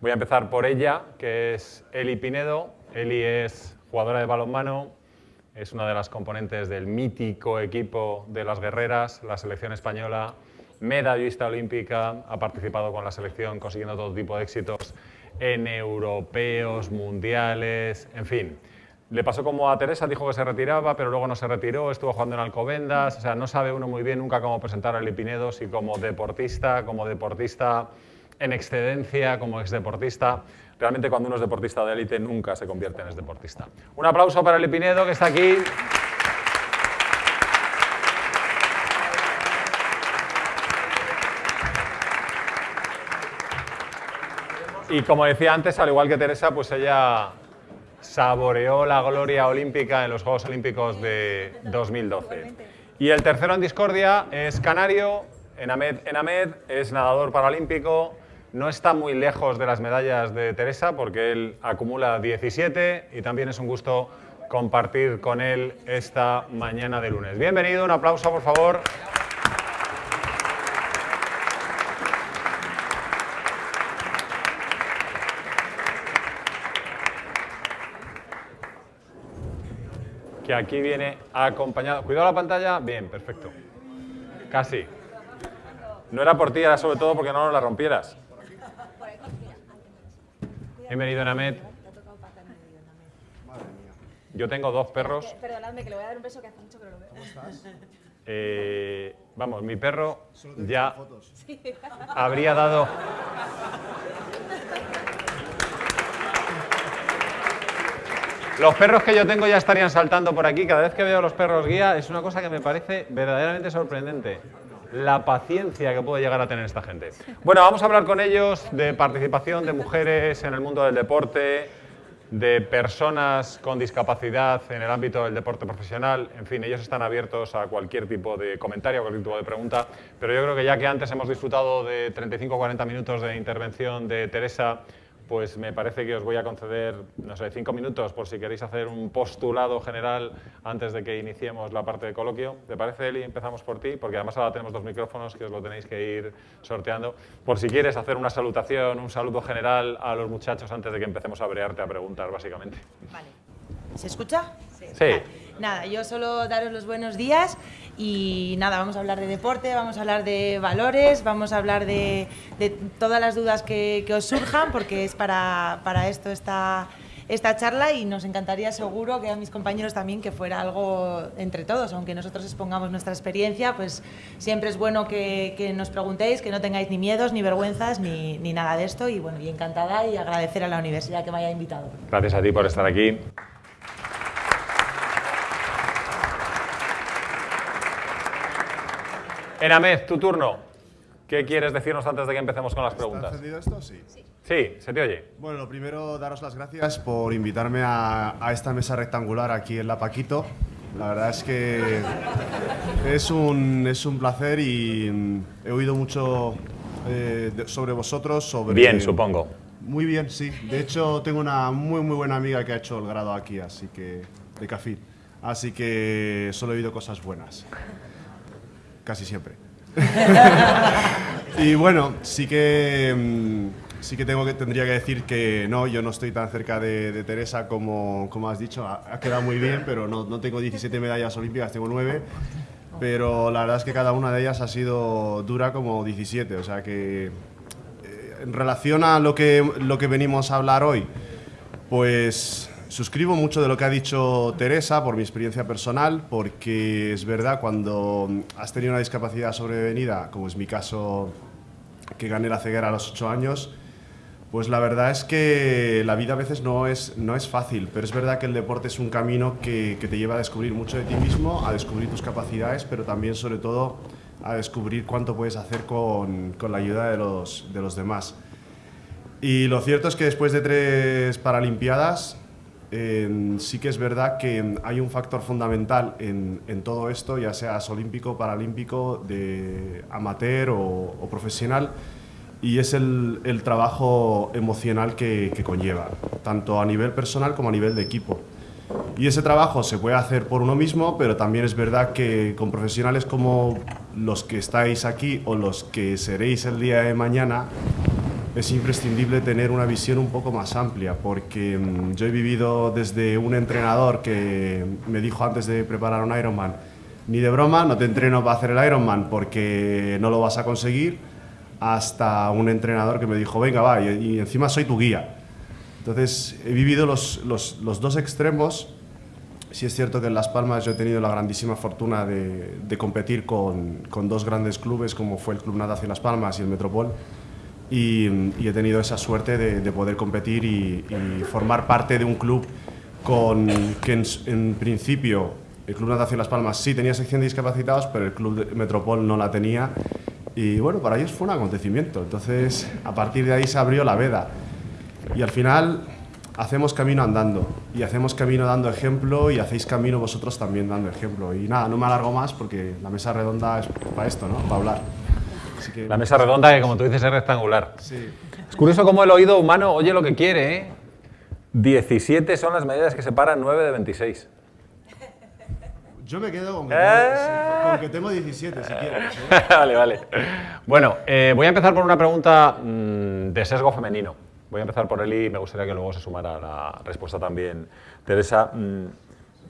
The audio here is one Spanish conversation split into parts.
Voy a empezar por ella, que es Eli Pinedo. Eli es jugadora de balonmano, es una de las componentes del mítico equipo de las guerreras, la selección española, medallista olímpica, ha participado con la selección consiguiendo todo tipo de éxitos en europeos, mundiales, en fin. Le pasó como a Teresa, dijo que se retiraba, pero luego no se retiró, estuvo jugando en Alcobendas, o sea, no sabe uno muy bien nunca cómo presentar a Lipinedo, si como deportista, como deportista en excedencia, como exdeportista. Realmente cuando uno es deportista de élite nunca se convierte en exdeportista. Un aplauso para Lipinedo, que está aquí. Y como decía antes, al igual que Teresa, pues ella saboreó la gloria olímpica en los Juegos Olímpicos de 2012. Y el tercero en discordia es canario, Enamed, Enamed es nadador paralímpico, no está muy lejos de las medallas de Teresa porque él acumula 17 y también es un gusto compartir con él esta mañana de lunes. Bienvenido, un aplauso por favor. que aquí viene acompañado. Cuidado la pantalla. Bien, perfecto. Casi. No era por ti, era sobre todo porque no nos la rompieras. Bienvenido, Namet. Yo tengo dos perros. Perdonadme, que le voy a dar un beso que hace mucho que no lo veo. ¿Cómo estás? Eh, vamos, mi perro ya habría dado... Los perros que yo tengo ya estarían saltando por aquí. Cada vez que veo a los perros guía es una cosa que me parece verdaderamente sorprendente. La paciencia que puede llegar a tener esta gente. Bueno, vamos a hablar con ellos de participación de mujeres en el mundo del deporte, de personas con discapacidad en el ámbito del deporte profesional. En fin, ellos están abiertos a cualquier tipo de comentario, a cualquier tipo de pregunta. Pero yo creo que ya que antes hemos disfrutado de 35 o 40 minutos de intervención de Teresa, pues me parece que os voy a conceder, no sé, cinco minutos por si queréis hacer un postulado general antes de que iniciemos la parte de coloquio. ¿Te parece, Eli? Empezamos por ti, porque además ahora tenemos dos micrófonos que os lo tenéis que ir sorteando. Por si quieres hacer una salutación, un saludo general a los muchachos antes de que empecemos a brearte a preguntar, básicamente. Vale. ¿Se escucha? Sí. Vale. Nada, yo solo daros los buenos días y nada, vamos a hablar de deporte, vamos a hablar de valores, vamos a hablar de, todas las dudas que, os surjan, porque es para, para esto esta, esta charla y nos encantaría seguro que a mis compañeros también que fuera algo entre todos, aunque nosotros expongamos nuestra experiencia, pues siempre es bueno que, que nos preguntéis, que no tengáis ni miedos, ni vergüenzas, ni, ni nada de esto y bueno, y encantada y agradecer a la universidad que me haya invitado. Gracias a ti por estar aquí. Enamed, tu turno. ¿Qué quieres decirnos antes de que empecemos con las preguntas? ¿Está encendido esto? Sí. Sí, se te oye. Bueno, lo primero, daros las gracias por invitarme a, a, esta mesa rectangular aquí en La Paquito. La verdad es que es un, es un placer y he oído mucho eh, sobre vosotros. Sobre, bien, supongo. Muy bien, sí. De hecho, tengo una muy, muy buena amiga que ha hecho el grado aquí, así que de CAFID. Así que solo he oído cosas buenas. Casi siempre. y bueno, sí que, sí que, tengo que tendría que decir que no, yo no estoy tan cerca de, Teresa como, como has dicho. Ha, ha, quedado muy bien, pero no, no tengo 17 medallas olímpicas, tengo 9. Pero la verdad es que cada una de ellas ha sido dura como 17. O sea que eh, en relación a lo que, lo que venimos a hablar hoy, pues Suscribo mucho de lo que ha dicho Teresa por mi experiencia personal, porque es verdad, cuando has tenido una discapacidad sobrevenida, como es mi caso, que gané la ceguera a los 8 años, pues la verdad es que la vida a veces no es, no es fácil, pero es verdad que el deporte es un camino que, que te lleva a descubrir mucho de ti mismo, a descubrir tus capacidades, pero también, sobre todo, a descubrir cuánto puedes hacer con, con la ayuda de los, de los demás. Y lo cierto es que después de tres Paralimpiadas, eh, sí que es verdad que hay un factor fundamental en, en, todo esto, ya seas olímpico, paralímpico, de amateur o, o profesional, y es el, el trabajo emocional que, que, conlleva, tanto a nivel personal como a nivel de equipo. Y ese trabajo se puede hacer por uno mismo, pero también es verdad que con profesionales como los que estáis aquí o los que seréis el día de mañana, es imprescindible tener una visión un poco más amplia, porque mm, yo he vivido desde un entrenador que me dijo antes de preparar un Ironman, ni de broma, no te entreno para hacer el Ironman porque no lo vas a conseguir, hasta un entrenador que me dijo, venga, va, y, y encima soy tu guía. Entonces, he vivido los, los, los dos extremos. Sí es cierto que en Las Palmas yo he tenido la grandísima fortuna de, de competir con, con, dos grandes clubes, como fue el Club Natación Las Palmas y el Metropol, y, y he tenido esa suerte de, de poder competir y, y, formar parte de un club con, que en, en principio el Club Natación Las Palmas sí tenía sección de discapacitados, pero el Club Metropol no la tenía. Y bueno, para ellos fue un acontecimiento. Entonces, a partir de ahí se abrió la veda. Y al final hacemos camino andando. Y hacemos camino dando ejemplo y hacéis camino vosotros también dando ejemplo. Y nada, no me alargo más porque la mesa redonda es para esto, ¿no? Para hablar. Que... La mesa redonda que, como tú dices, es rectangular. Sí. Es curioso cómo el oído humano oye lo que quiere, ¿eh? 17 son las medidas que separan 9 de 26. Yo me quedo con que, eh... tengo, con que tengo, 17, si quieres. ¿eh? vale, vale. Bueno, eh, voy a empezar por una pregunta mmm, de sesgo femenino. Voy a empezar por él y me gustaría que luego se sumara la respuesta también. Teresa, mmm,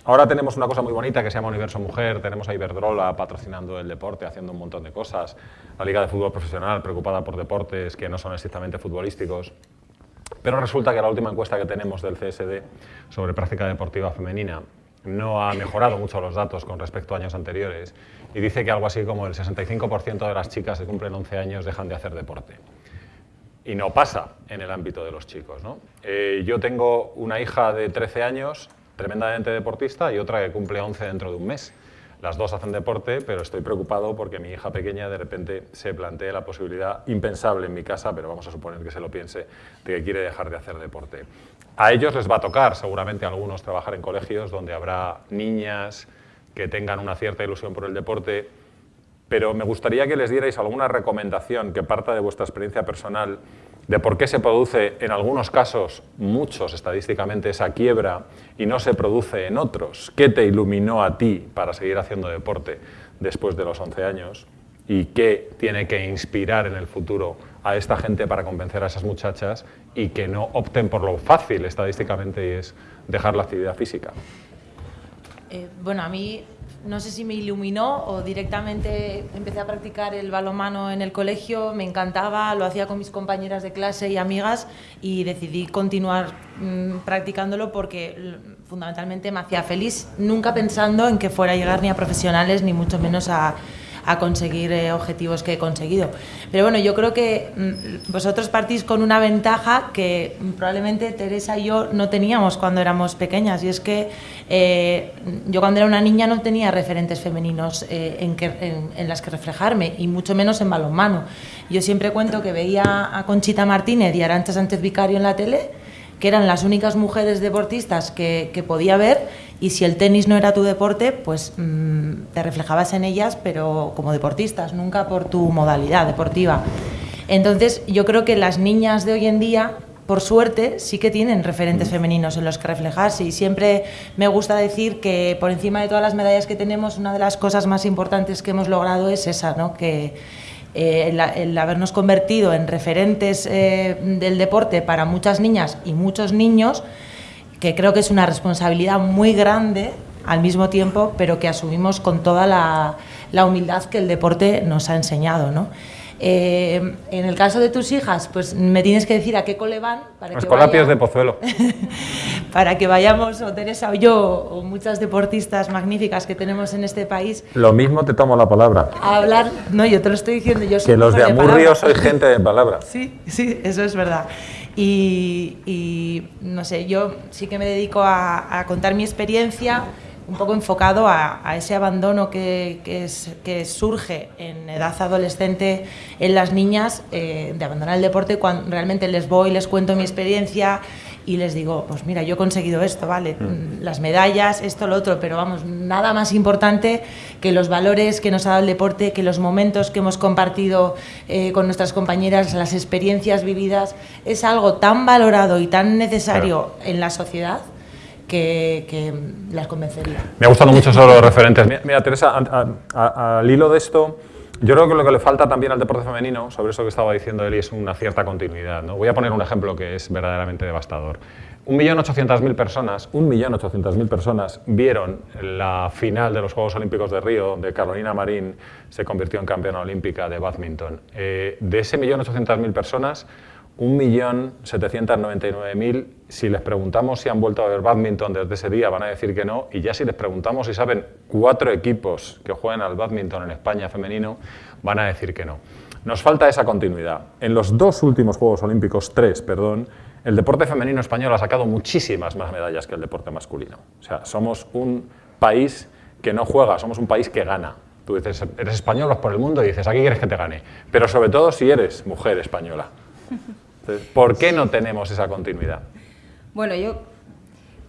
ahora tenemos una cosa muy bonita que se llama Universo Mujer, tenemos a Iberdrola patrocinando el deporte, haciendo un montón de cosas, la Liga de Fútbol Profesional preocupada por deportes que no son estrictamente futbolísticos. Pero resulta que la última encuesta que tenemos del CSD sobre práctica deportiva femenina no ha mejorado mucho los datos con respecto a años anteriores y dice que algo así como el 65% de las chicas que cumplen 11 años dejan de hacer deporte. Y no pasa en el ámbito de los chicos. ¿no? Eh, yo tengo una hija de 13 años, tremendamente deportista, y otra que cumple 11 dentro de un mes. Las dos hacen deporte, pero estoy preocupado porque mi hija pequeña de repente se plantee la posibilidad impensable en mi casa, pero vamos a suponer que se lo piense, de que quiere dejar de hacer deporte. A ellos les va a tocar, seguramente a algunos, trabajar en colegios donde habrá niñas que tengan una cierta ilusión por el deporte, pero me gustaría que les dierais alguna recomendación que parta de vuestra experiencia personal de por qué se produce en algunos casos, muchos estadísticamente, esa quiebra y no se produce en otros. ¿Qué te iluminó a ti para seguir haciendo deporte después de los 11 años? ¿Y qué tiene que inspirar en el futuro a esta gente para convencer a esas muchachas y que no opten por lo fácil estadísticamente y es dejar la actividad física? Eh, bueno, a mí no sé si me iluminó o directamente empecé a practicar el balonmano en el colegio, me encantaba, lo hacía con mis compañeras de clase y amigas y decidí continuar mmm, practicándolo porque fundamentalmente me hacía feliz, nunca pensando en que fuera a llegar ni a profesionales ni mucho menos a, a conseguir eh, objetivos que he conseguido. Pero bueno, yo creo que mm, vosotros partís con una ventaja que probablemente Teresa y yo no teníamos cuando éramos pequeñas y es que eh, yo cuando era una niña no tenía referentes femeninos eh, en, que, en, en, las que reflejarme y mucho menos en balonmano. Yo siempre cuento que veía a Conchita Martínez y a Arancha Sánchez Vicario en la tele que eran las únicas mujeres deportistas que, que, podía ver y si el tenis no era tu deporte, pues mmm, te reflejabas en ellas, pero como deportistas, nunca por tu modalidad deportiva. Entonces yo creo que las niñas de hoy en día, por suerte, sí que tienen referentes femeninos en los que reflejarse y siempre me gusta decir que por encima de todas las medallas que tenemos, una de las cosas más importantes que hemos logrado es esa, ¿no? que eh, el, el, habernos convertido en referentes eh, del deporte para muchas niñas y muchos niños, que creo que es una responsabilidad muy grande al mismo tiempo, pero que asumimos con toda la, la humildad que el deporte nos ha enseñado. ¿no? Eh, en el caso de tus hijas, pues me tienes que decir a qué cole van. Para Escolapios de Pozuelo. para que vayamos, o Teresa o yo, o muchas deportistas magníficas que tenemos en este país. Lo mismo te tomo la palabra. A hablar, no, yo te lo estoy diciendo, yo soy Que los de Amurrio soy gente de palabra. Sí, sí, eso es verdad. Y, no sé, yo sí que me dedico a, contar mi experiencia un poco enfocado a, ese abandono que, que, surge en edad adolescente en las niñas eh, de abandonar el deporte cuando realmente les voy, les cuento mi experiencia y les digo, pues mira, yo he conseguido esto, ¿vale? Mm. Las medallas, esto, lo otro, pero vamos, nada más importante que los valores que nos ha dado el deporte, que los momentos que hemos compartido eh, con nuestras compañeras, las experiencias vividas, es algo tan valorado y tan necesario claro. en la sociedad que, que, las convencería. Me ha gustado mucho eso los referentes. Mira, mira Teresa, al hilo de esto, Yo creo que lo que le falta también al deporte femenino, sobre eso que estaba diciendo Eli, es una cierta continuidad. ¿no? Voy a poner un ejemplo que es verdaderamente devastador. 1.800.000 personas, 1.800.000 personas vieron la final de los Juegos Olímpicos de Río, de Carolina Marín, se convirtió en campeona olímpica de badminton. Eh, de ese 1.800.000 personas, 1.799.000, si les preguntamos si han vuelto a ver badminton desde ese día, van a decir que no, y ya si les preguntamos si saben cuatro equipos que juegan al badminton en España femenino, van a decir que no. Nos falta esa continuidad. En los dos últimos Juegos Olímpicos, tres, perdón, el deporte femenino español ha sacado muchísimas más medallas que el deporte masculino. O sea, somos un país que no juega, somos un país que gana. Tú dices, eres español, vas por el mundo y dices, aquí quieres que te gane. Pero sobre todo si eres mujer española. Entonces, ¿Por qué no tenemos esa continuidad? Bueno, yo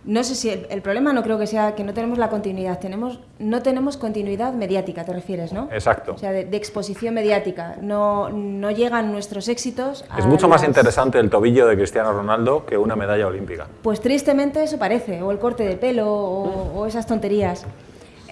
no sé si el, el problema no creo que sea que no tenemos la continuidad, tenemos, no tenemos continuidad mediática, te refieres, ¿no? Exacto. O sea, de, de exposición mediática. No, no llegan nuestros éxitos. Es mucho más interesante el tobillo de Cristiano Ronaldo que una medalla olímpica. Pues tristemente eso parece, o el corte de pelo, o, o esas tonterías.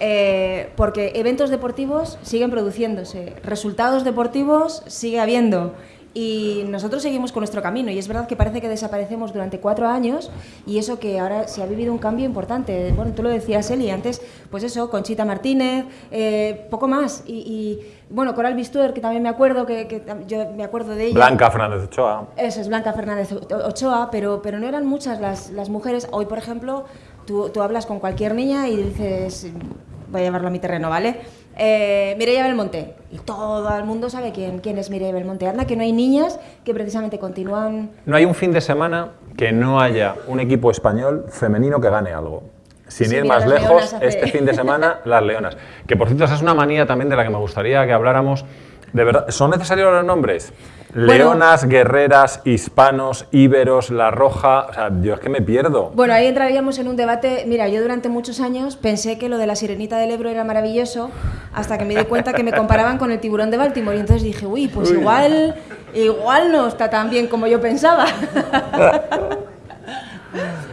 Eh, porque eventos deportivos siguen produciéndose, resultados deportivos sigue habiendo. Y nosotros seguimos con nuestro camino. Y es verdad que parece que desaparecemos durante cuatro años y eso que ahora se ha vivido un cambio importante. Bueno, tú lo decías, Eli, antes, pues eso, Conchita Martínez, eh, poco más. Y, y, bueno, Coral Bistuer, que también me acuerdo, que, que yo me acuerdo de ella. Blanca Fernández Ochoa. Eso es Blanca Fernández Ochoa, pero, pero no eran muchas las, las mujeres. Hoy, por ejemplo, tú, tú hablas con cualquier niña y dices, voy a llevarlo a mi terreno, ¿vale? Eh, Mireia Belmonte. Y todo el mundo sabe quién, quién es Mireia Belmonte. Anda, que no hay niñas que precisamente continúan... No hay un fin de semana que no haya un equipo español femenino que gane algo. Sin Sí, ir más lejos, hace- este fin de semana, las Leonas. Que por cierto, esa es una manía también de la que me gustaría que habláramos. De verdad, ¿son necesarios los nombres? Bueno. Leonas, guerreras, hispanos, íberos, la roja. O sea, yo es que me pierdo. Bueno, ahí entraríamos en un debate. Mira, yo durante muchos años pensé que lo de la sirenita del Ebro era maravilloso, hasta que me di cuenta que me comparaban con el tiburón de Baltimore. Y entonces dije, uy, pues igual, igual no está tan bien como yo pensaba.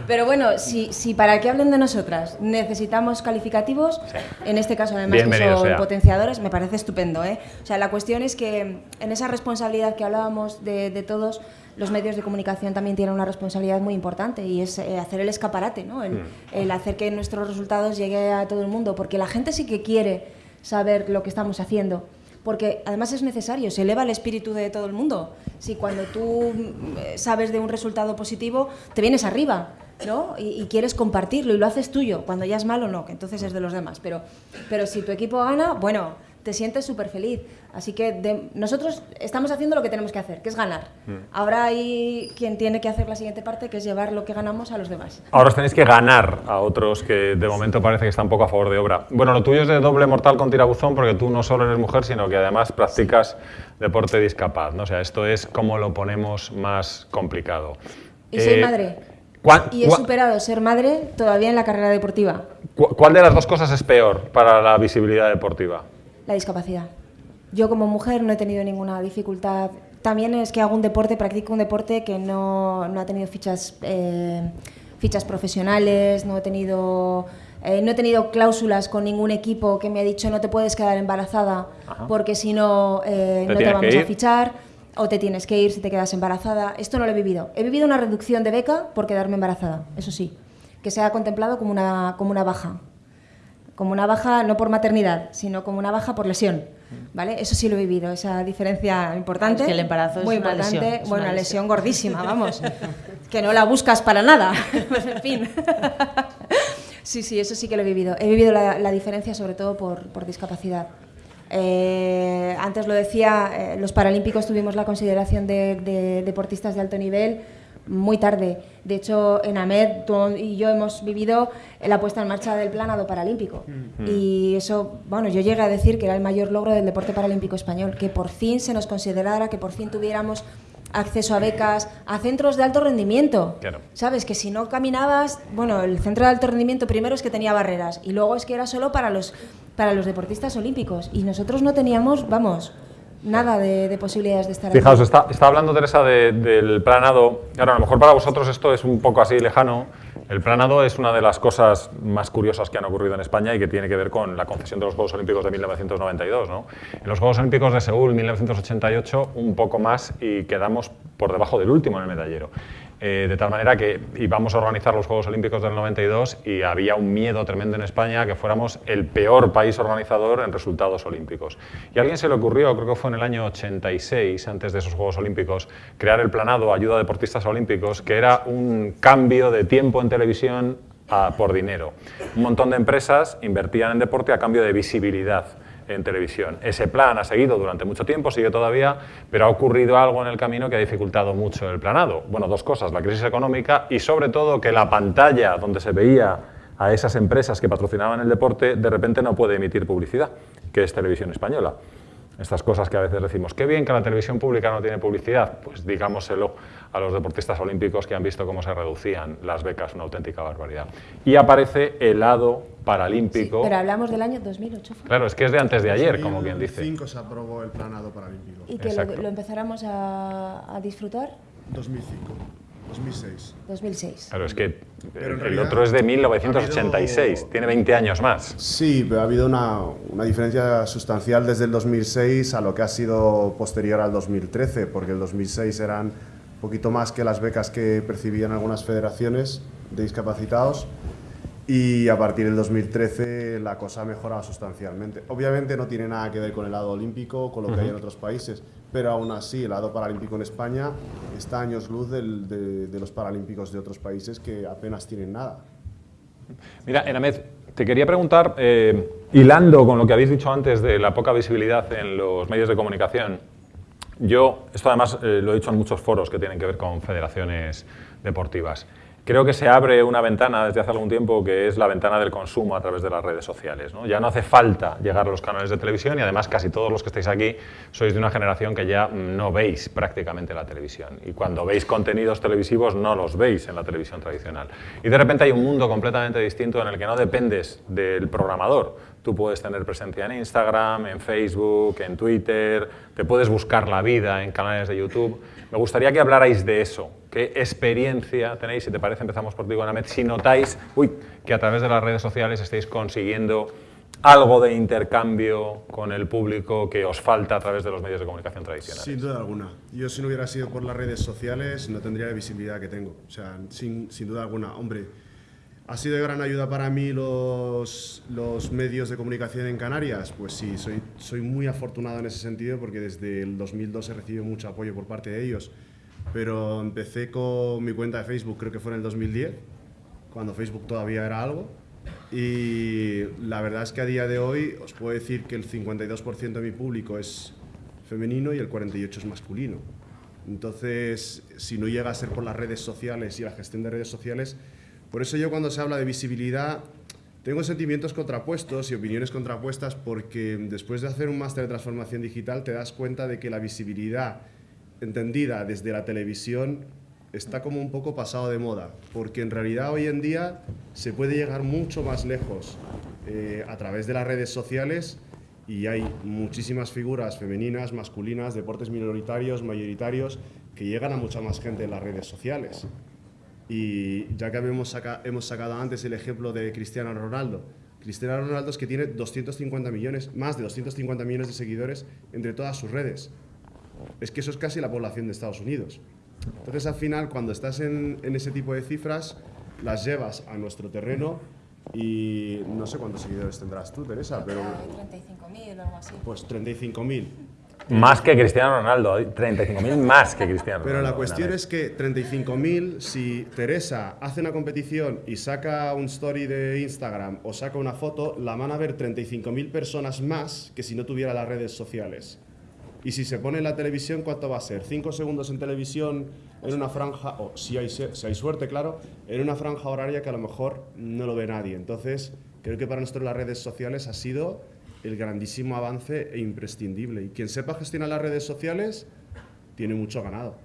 Pero bueno, si, si para que hablen de nosotras necesitamos calificativos, en este caso además que son sea. potenciadores, me parece estupendo. ¿eh? O sea, la cuestión es que en esa responsabilidad que hablábamos de, de todos, los medios de comunicación también tienen una responsabilidad muy importante y es eh, hacer el escaparate, ¿no? el, el hacer que nuestros resultados lleguen a todo el mundo, porque la gente sí que quiere saber lo que estamos haciendo. Porque además es necesario, se eleva el espíritu de todo el mundo. Si cuando tú eh, sabes de un resultado positivo, te vienes arriba, ¿no? Y, y quieres compartirlo y lo haces tuyo. Cuando ya es malo, no, que entonces es de los demás. Pero, pero si tu equipo gana, bueno, te sientes súper feliz. Así que de- nosotros estamos haciendo lo que tenemos que hacer, que es ganar. Ahora hay quien tiene que hacer la siguiente parte, que es llevar lo que ganamos a los demás. Ahora os tenéis que ganar a otros que de momento parece que están poco a favor de obra. Bueno, lo tuyo es de doble mortal con tirabuzón porque tú no solo eres mujer, sino que además practicas deporte discapaz. ¿no? O sea, esto es como lo ponemos más complicado. Y soy Eh, madre. ¿cuál- Y he superado ser madre todavía en la carrera deportiva, cu- ¿Cuál de las dos cosas es peor para la visibilidad deportiva? La discapacidad. Yo como mujer no he tenido ninguna dificultad. También es que hago un deporte, practico un deporte que no, no ha tenido fichas, eh, fichas profesionales, no he tenido... eh, no he tenido cláusulas con ningún equipo que me ha dicho no te puedes quedar embarazada Ajá. porque si no eh, no te vamos a fichar o te tienes que ir si te quedas embarazada. Esto no lo he vivido. He vivido una reducción de beca por quedarme embarazada, eso sí, que se ha contemplado como una, como una baja como una baja no por maternidad, sino como una baja por lesión. ¿Vale? Eso sí lo he vivido, esa diferencia importante. Es que el embarazo es muy una importante. lesión, es bueno, una lesión. lesión gordísima, vamos. que no la buscas para nada. Pues, en fin. sí, sí, eso sí que lo he vivido. He vivido la, la diferencia sobre todo por, por discapacidad. Eh, antes lo decía, eh, los Paralímpicos tuvimos la consideración de, de deportistas de alto nivel muy tarde. De hecho, en AMED tú y yo hemos vivido la puesta en marcha del planado paralímpico. Y eso, bueno, yo llegué a decir que era el mayor logro del deporte paralímpico español, que por fin se nos considerara, que por fin tuviéramos acceso a becas, a centros de alto rendimiento. Claro. Sabes que si no caminabas, bueno, el centro de alto rendimiento primero es que tenía barreras y luego es que era solo para los para los deportistas olímpicos y nosotros no teníamos, vamos, nada de, de posibilidades de estar Fijaos, aquí. está, está hablando Teresa de- del planado. Claro, a lo mejor para vosotros esto es un poco así lejano, El planado es una de las cosas más curiosas que han ocurrido en España y que tiene que ver con la concesión de los Juegos Olímpicos de 1992. ¿no? En los Juegos Olímpicos de Seúl 1988 un poco más y quedamos por debajo del último en el medallero. Eh, de tal manera que íbamos a organizar los Juegos Olímpicos del 92 y había un miedo tremendo en España que fuéramos el peor país organizador en resultados olímpicos. Y a alguien se le ocurrió, creo que fue en el año 86, antes de esos Juegos Olímpicos, crear el planado Ayuda a Deportistas Olímpicos, que era un cambio de tiempo en televisión por dinero. Un montón de empresas invertían en deporte a cambio de visibilidad en televisión. Ese plan ha seguido durante mucho tiempo, sigue todavía, pero ha ocurrido algo en el camino que ha dificultado mucho el planado. Bueno, dos cosas, la crisis económica y sobre todo que la pantalla donde se veía a esas empresas que patrocinaban el deporte de repente no puede emitir publicidad, que es televisión española. Estas cosas que a veces decimos, qué bien que la televisión pública no tiene publicidad, pues digámoselo a los deportistas olímpicos que han visto cómo se reducían las becas, una auténtica barbaridad. Y aparece el lado paralímpico. pero hablamos del año 2008. Claro, es que es de antes de ayer, como quien dice. 2005 se aprobó el planado paralímpico. ¿Y que lo, lo, empezáramos a, a disfrutar? 2005. 2006. 2006. Claro, es que el otro es de 1986, tiene 20 años más. Sí, pero ha habido una, una, diferencia sustancial desde el 2006 a lo que ha sido posterior al 2013, porque el 2006 eran un poquito más que las becas que percibían algunas federaciones de discapacitados y a partir del 2013 la cosa ha mejorado sustancialmente. Obviamente no tiene nada que ver con el lado olímpico, con lo que hay en otros países, pero aún así el lado paralímpico en España está años luz de, los paralímpicos de otros países que apenas tienen nada. Mira, Enamed, te quería preguntar, eh, hilando con lo que habéis dicho antes de la poca visibilidad en los medios de comunicación, yo, esto además eh, lo he dicho en muchos foros que tienen que ver con federaciones deportivas, Creo que se abre una ventana desde hace algún tiempo que es la ventana del consumo a través de las redes sociales. ¿no? Ya no hace falta llegar a los canales de televisión y además casi todos los que estáis aquí sois de una generación que ya no veis prácticamente la televisión. Y cuando veis contenidos televisivos no los veis en la televisión tradicional. Y de repente hay un mundo completamente distinto en el que no dependes del programador. Tú puedes tener presencia en Instagram, en Facebook, en Twitter, te puedes buscar la vida en canales de YouTube. Me gustaría que hablarais de eso, ¿Qué experiencia tenéis? Si te parece, empezamos por ti, Anamet. Si notáis uy, que a través de las redes sociales estáis consiguiendo algo de intercambio con el público que os falta a través de los medios de comunicación tradicionales. Sin duda alguna. Yo si no hubiera sido por las redes sociales no tendría la visibilidad que tengo. O sea, sin, sin duda alguna. Hombre, ¿ha sido de gran ayuda para mí los, los medios de comunicación en Canarias? Pues sí, soy, soy muy afortunado en ese sentido porque desde el 2002 he recibido mucho apoyo por parte de ellos pero empecé con mi cuenta de Facebook, creo que fue en el 2010, cuando Facebook todavía era algo. Y la verdad es que a día de hoy os puedo decir que el 52% de mi público es femenino y el 48% es masculino. Entonces, si no llega a ser por las redes sociales y la gestión de redes sociales, por eso yo cuando se habla de visibilidad tengo sentimientos contrapuestos y opiniones contrapuestas porque después de hacer un máster de transformación digital te das cuenta de que la visibilidad entendida desde la televisión está como un poco pasado de moda, porque en realidad hoy en día se puede llegar mucho más lejos eh, a través de las redes sociales y hay muchísimas figuras femeninas, masculinas, deportes minoritarios, mayoritarios, que llegan a mucha más gente en las redes sociales. Y ya que hemos, hemos sacado antes el ejemplo de Cristiano Ronaldo, Cristiano Ronaldo es que tiene 250 millones, más de 250 millones de seguidores entre todas sus redes es que eso es casi la población de Estados Unidos. Entonces, al final, cuando estás en, ese tipo de cifras, las llevas a nuestro terreno y no sé cuántos seguidores tendrás tú, Teresa, pero... 35.000 o algo así. Pues 35.000. Más que Cristiano Ronaldo, 35.000 más que Cristiano Ronaldo. Pero la cuestión es que 35.000, si Teresa hace una competición y saca un story de Instagram o saca una foto, la van a ver 35.000 personas más que si no tuviera las redes sociales. Y si se pone en la televisión, ¿cuánto va a ser? ¿Cinco segundos en televisión en una franja, o si hay, si hay suerte, claro, en una franja horaria que a lo mejor no lo ve nadie? Entonces, creo que para nosotros las redes sociales ha sido el grandísimo avance e imprescindible. Y quien sepa gestionar las redes sociales tiene mucho ganado.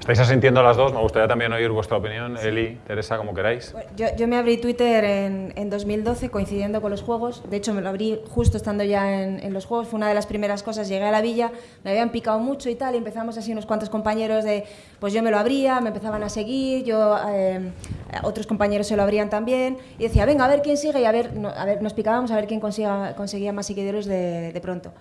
¿Estáis asintiendo las dos? Me gustaría también oír vuestra opinión. Eli, Teresa, como queráis. Yo, yo me abrí Twitter en, en 2012 coincidiendo con los juegos. De hecho, me lo abrí justo estando ya en, en los juegos. Fue una de las primeras cosas. Llegué a la villa, me habían picado mucho y tal. Y empezamos así unos cuantos compañeros de. Pues yo me lo abría, me empezaban a seguir. Yo, eh, otros compañeros se lo abrían también. Y decía, venga, a ver quién sigue. Y a ver, no- a ver nos picábamos a ver quién consiga, conseguía más seguidores de, de pronto.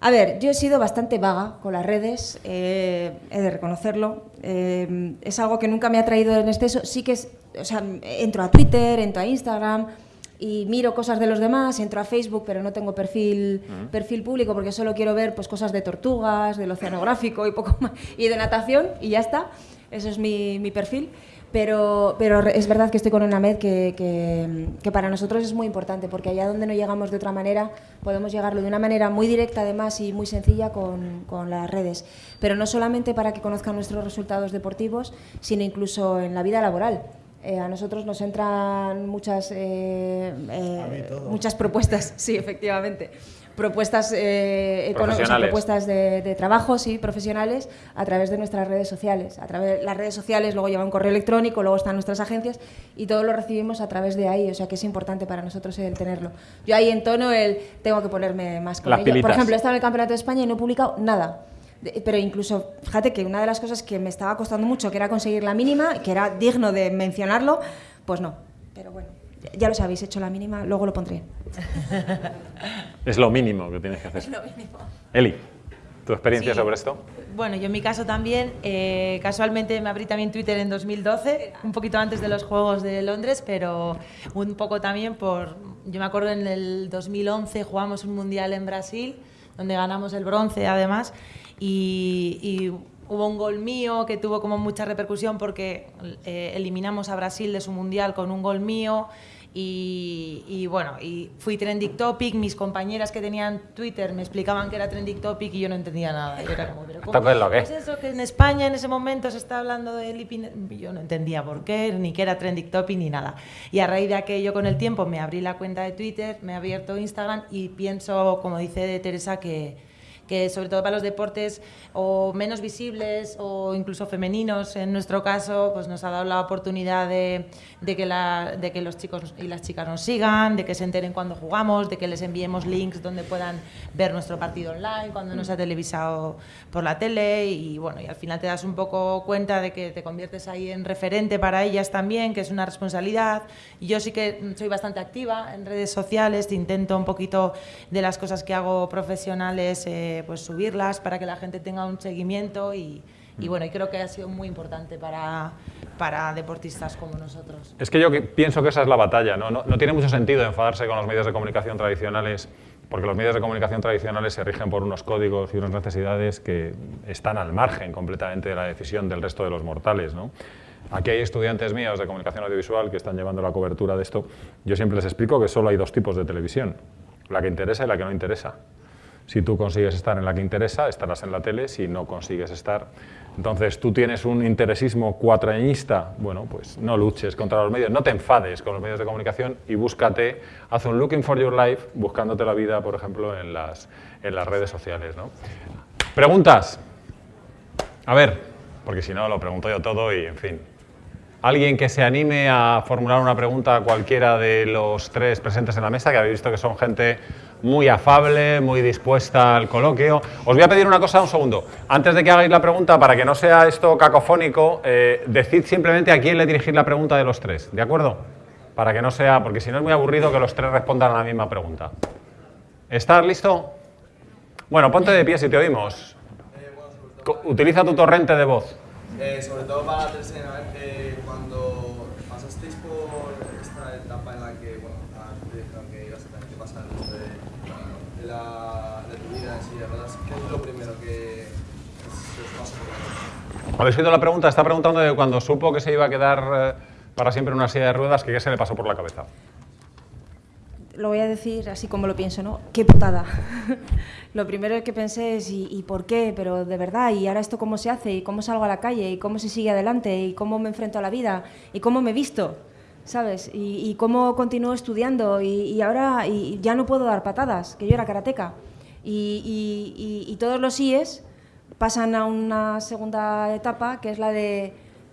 A ver, yo he sido bastante vaga con las redes, eh, he de reconocerlo. Eh, es algo que nunca me ha traído en exceso. Sí que es, o sea, entro a Twitter, entro a Instagram y miro cosas de los demás, entro a Facebook, pero no tengo perfil, perfil público porque solo quiero ver pues, cosas de tortugas, del oceanográfico y poco más, y de natación y ya está. Eso es mi, mi perfil. Pero, pero es verdad que estoy con una med que, que, que para nosotros es muy importante, porque allá donde no llegamos de otra manera, podemos llegarlo de una manera muy directa además y muy sencilla con, con las redes. Pero no solamente para que conozcan nuestros resultados deportivos, sino incluso en la vida laboral. Eh, a nosotros nos entran muchas, eh, eh, muchas propuestas, sí, efectivamente. Propuestas, eh, propuestas de, de trabajo, sí, profesionales, a través de nuestras redes sociales. A través las redes sociales, luego lleva un correo electrónico, luego están nuestras agencias y todo lo recibimos a través de ahí, o sea que es importante para nosotros el tenerlo. Yo ahí entono el tengo que ponerme más con Las ello. Por ejemplo, he estado en el Campeonato de España y no he publicado nada. De- pero incluso, fíjate que una de las cosas que me estaba costando mucho, que era conseguir la mínima, que era digno de mencionarlo, pues no. Pero bueno, ya lo sabéis, he hecho la mínima, luego lo pondré. Es lo mínimo que tienes que hacer. Eli, ¿tu experiencia Sí. sobre esto? Bueno, yo en mi caso también, eh, casualmente me abrí también Twitter en 2012, un poquito antes de los Juegos de Londres, pero un poco también por, yo me acuerdo en el 2011 jugamos un mundial en Brasil, donde ganamos el bronce además, y, y hubo un gol mío que tuvo como mucha repercusión porque eh, eliminamos a Brasil de su mundial con un gol mío. Y, y bueno, y fui trending topic, mis compañeras que tenían Twitter me explicaban que era trending topic y yo no entendía nada. Yo era como, ¿pero cómo? ¿Esto qué es lo que? Pues eso, que en España en ese momento se está hablando de Lipin... Yo no entendía por qué, ni que era trending topic ni nada. Y a raíz de aquello con el tiempo me abrí la cuenta de Twitter, me he abierto Instagram y pienso, como dice Teresa, que que sobre todo para los deportes o menos visibles o incluso femeninos en nuestro caso, pues nos ha dado la oportunidad de, de que, la- de que los chicos y las chicas nos sigan, de que se enteren cuando jugamos, de que les enviemos links donde puedan ver nuestro partido online, cuando no se ha televisado por la tele y bueno, y al final te das un poco cuenta de que te conviertes ahí en referente para ellas también, que es una responsabilidad. Yo sí que soy bastante activa en redes sociales, intento un poquito de las cosas que hago profesionales, eh, pues subirlas para que la gente tenga un seguimiento y, y bueno, y creo que ha sido muy importante para, para deportistas como nosotros. Es que yo pienso que esa es la batalla, ¿no? No, no tiene mucho sentido enfadarse con los medios de comunicación tradicionales, porque los medios de comunicación tradicionales se rigen por unos códigos y unas necesidades que están al margen completamente de la decisión del resto de los mortales, ¿no? Aquí hay estudiantes míos de comunicación audiovisual que están llevando la cobertura de esto. Yo siempre les explico que solo hay dos tipos de televisión, la que interesa y la que no interesa. Si tú consigues estar en la que interesa, estarás en la tele. Si no consigues estar, entonces tú tienes un interesismo cuatrañista. Bueno, pues no luches contra los medios, no te enfades con los medios de comunicación y búscate, haz un looking for your life buscándote la vida, por ejemplo, en las, en las redes sociales. ¿no? Preguntas. A ver, porque si no lo pregunto yo todo y en fin. Alguien que se anime a formular una pregunta a cualquiera de los tres presentes en la mesa, que habéis visto que son gente muy afable, muy dispuesta al coloquio. Os voy a pedir una cosa un segundo. Antes de que hagáis la pregunta, para que no sea esto cacofónico, eh, decid simplemente a quién le dirigís la pregunta de los tres, ¿de acuerdo? Para que no sea, porque si no es muy aburrido que los tres respondan a la misma pregunta. ¿Estás listo? Bueno, ponte de pie si te oímos. Co- Utiliza tu torrente de voz. Eh, sobre todo para la tercera, eh, cuando pasasteis por esta etapa en la que, bueno, a- te dijeron que ibas a tener que pasar el resto de, de la, de tu vida en silla de ruedas, ¿qué es lo primero que se os pasa por la mente? ¿Habéis oído la pregunta? Está preguntando de cuando supo que se iba a quedar eh, para siempre en una silla de ruedas, que qué se le pasó por la cabeza. Lo voy a decir así como lo pienso, ¿no? ¡Qué putada! lo primero que pensé es ¿y, y por qué? Pero de verdad, ¿y ahora esto cómo se hace? ¿Y cómo salgo a la calle? ¿Y cómo se sigue adelante? ¿Y cómo me enfrento a la vida? ¿Y cómo me visto? ¿Sabes? ¿Y, y cómo continúo estudiando? Y, y ahora ya no puedo dar patadas, que yo era karateca. Y todos los síes pasan a una segunda etapa, que es la de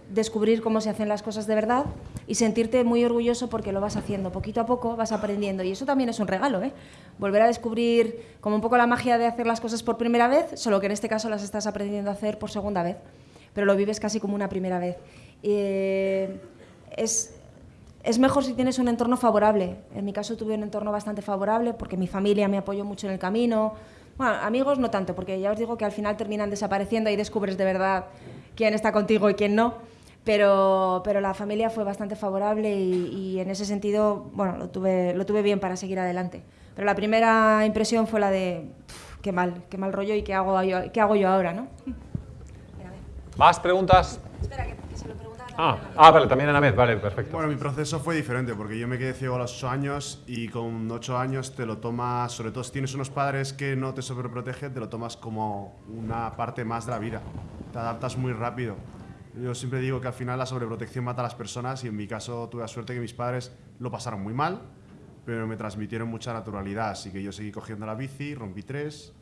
descubrir cómo se hacen las cosas de verdad y sentirte muy orgulloso porque lo vas haciendo. Poquito a poco vas aprendiendo y eso también es un regalo, ¿eh? Volver a descubrir como un poco la magia de hacer las cosas por primera vez, solo que en este caso las estás aprendiendo a hacer por segunda vez, pero lo vives casi como una primera vez. Eh, es, es mejor si tienes un entorno favorable. En mi caso tuve un entorno bastante favorable porque mi familia me apoyó mucho en el camino. Bueno, amigos no tanto, porque ya os digo que al final terminan desapareciendo y descubres de verdad quién está contigo y quién no pero, pero la familia fue bastante favorable y, en ese sentido, bueno, lo tuve, lo tuve bien para seguir adelante. Pero la primera impresión fue la de, qué mal, qué mal rollo y qué hago yo, qué hago yo ahora, ¿no? ¿Más preguntas? Espera, que, ah, ah, vale, también vez, vale, perfecto. Bueno, mi proceso fue diferente porque yo me quedé ciego a los 8 años y con 8 años te lo tomas, sobre todo si tienes unos padres que no te sobreprotegen, te lo tomas como una parte más de la vida. Te adaptas muy rápido. Yo siempre digo que al final la sobreprotección mata a las personas y en mi caso tuve la suerte que mis padres lo pasaron muy mal, pero me transmitieron mucha naturalidad, así que yo seguí cogiendo la bici, rompí tres,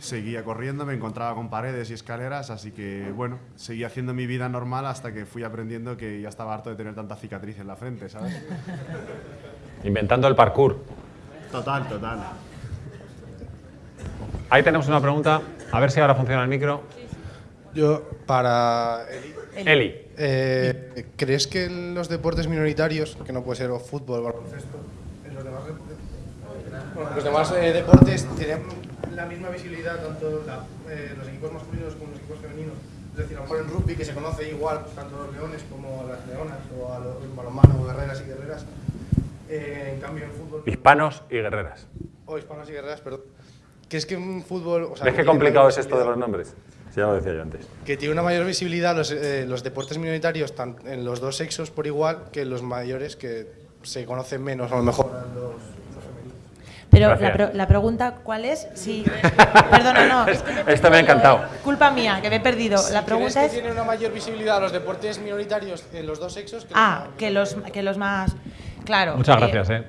seguía corriendo, me encontraba con paredes y escaleras, así que bueno, seguí haciendo mi vida normal hasta que fui aprendiendo que ya estaba harto de tener tanta cicatriz en la frente, ¿sabes? Inventando el parkour. Total, total. Ahí tenemos una pregunta, a ver si ahora funciona el micro. Yo, para Eli. Eli. Eh, ¿Crees que los deportes minoritarios, que no puede ser o fútbol, baloncesto, los demás, los demás eh, deportes tienen la misma visibilidad, tanto eh, los equipos masculinos como los equipos femeninos? Es decir, a lo mejor en rugby, que se conoce igual tanto a los leones como a las leonas, o a los balonmanos, guerreras y guerreras. en cambio, en fútbol. Hispanos y guerreras. O hispanos y guerreras, perdón. ¿Crees que en fútbol. O sea, ¿Ves qué complicado es esto de los nombres? ya lo decía yo antes. Que tiene una mayor visibilidad los, eh, los deportes minoritarios en los dos sexos por igual que los mayores que se conocen menos a lo mejor los, pero la, la, pregunta, ¿cuál es? Sí. Perdona, no. Esto me ha encantado. Culpa mía, que me he perdido. la pregunta es. que tiene una mayor visibilidad los deportes minoritarios en los dos sexos que Ah, que, los, que los más. Claro. Muchas eh, gracias, ¿eh?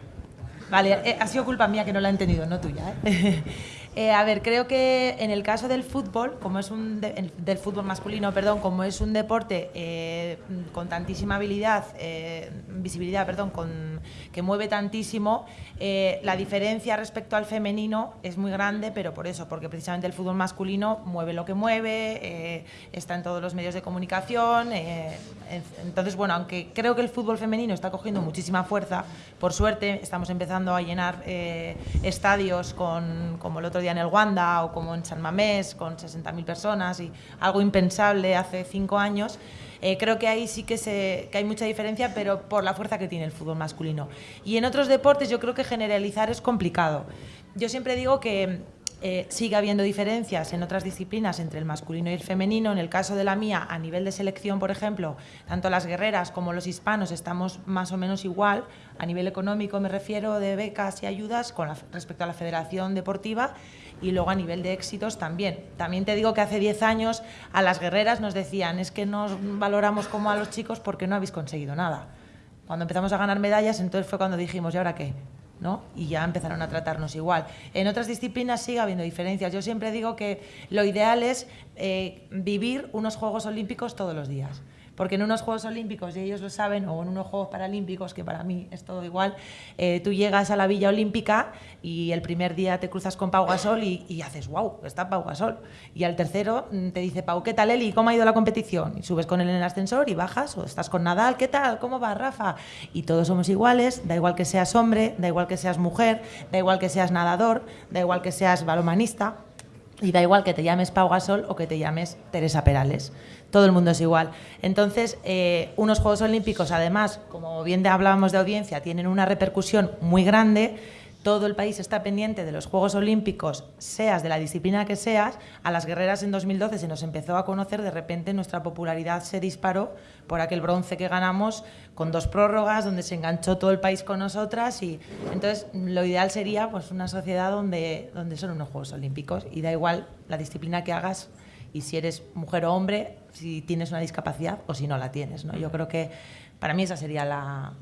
Vale, eh, ha sido culpa mía que no la he entendido, no tuya, ¿eh? Eh, a ver, creo que en el caso del fútbol, como es un del fútbol masculino, perdón, como es un deporte eh, con tantísima habilidad, eh, visibilidad, perdón, que mueve tantísimo, la diferencia respecto al femenino es muy grande, pero por eso, porque precisamente el fútbol masculino mueve lo que mueve, está en todos los medios de comunicación. entonces, bueno, aunque creo que el fútbol femenino está cogiendo muchísima fuerza, por suerte estamos empezando a llenar estadios con, como el otro día en el Wanda o como en San Mamés con 60.000 personas y algo impensable hace cinco años. Eh, creo que ahí sí que, se, que hay mucha diferencia, pero por la fuerza que tiene el fútbol masculino. Y en otros deportes yo creo que generalizar es complicado. Yo siempre digo que eh, sigue habiendo diferencias en otras disciplinas entre el masculino y el femenino. En el caso de la mía, a nivel de selección, por ejemplo, tanto las guerreras como los hispanos estamos más o menos igual. A nivel económico me refiero de becas y ayudas con respecto a la federación deportiva y luego a nivel de éxitos también. También te digo que hace 10 años a las guerreras nos decían es que nos valoramos como a los chicos porque no habéis conseguido nada. Cuando empezamos a ganar medallas, entonces fue cuando dijimos, ¿y ahora qué? ¿No? y ya empezaron a tratarnos igual. En otras disciplinas sigue habiendo diferencias. Yo siempre digo que lo ideal es eh, vivir unos Juegos Olímpicos todos los días porque en unos Juegos Olímpicos, y ellos lo saben, o en unos Juegos Paralímpicos, que para mí es todo igual, eh, tú llegas a la Villa Olímpica y el primer día te cruzas con Pau Gasol y, haces, wow, está Pau Gasol. Y al tercero mm, te dice, Pau, ¿qué tal Eli? ¿Cómo ha ido la competición? Y subes con él en el ascensor y bajas, o estás con Nadal, ¿qué tal? ¿Cómo va Rafa? Y todos somos iguales, da igual que seas hombre, da igual que seas mujer, da igual que seas nadador, da igual que seas balomanista. Y da igual que te llames Pau Gasol o que te llames Teresa Perales todo el mundo es igual. Entonces, eh, unos Juegos Olímpicos, además, como bien hablábamos de audiencia, tienen una repercusión muy grande. Todo el país está pendiente de los Juegos Olímpicos, seas de la disciplina que seas. A las guerreras en 2012 se nos empezó a conocer, de repente nuestra popularidad se disparó por aquel bronce que ganamos con dos prórrogas, donde se enganchó todo el país con nosotras. Y entonces lo ideal sería pues, una sociedad donde, donde son unos Juegos Olímpicos y da igual la disciplina que hagas y si eres mujer o hombre, si tienes una discapacidad o si no la tienes. ¿no? Yo creo que para mí esa sería la,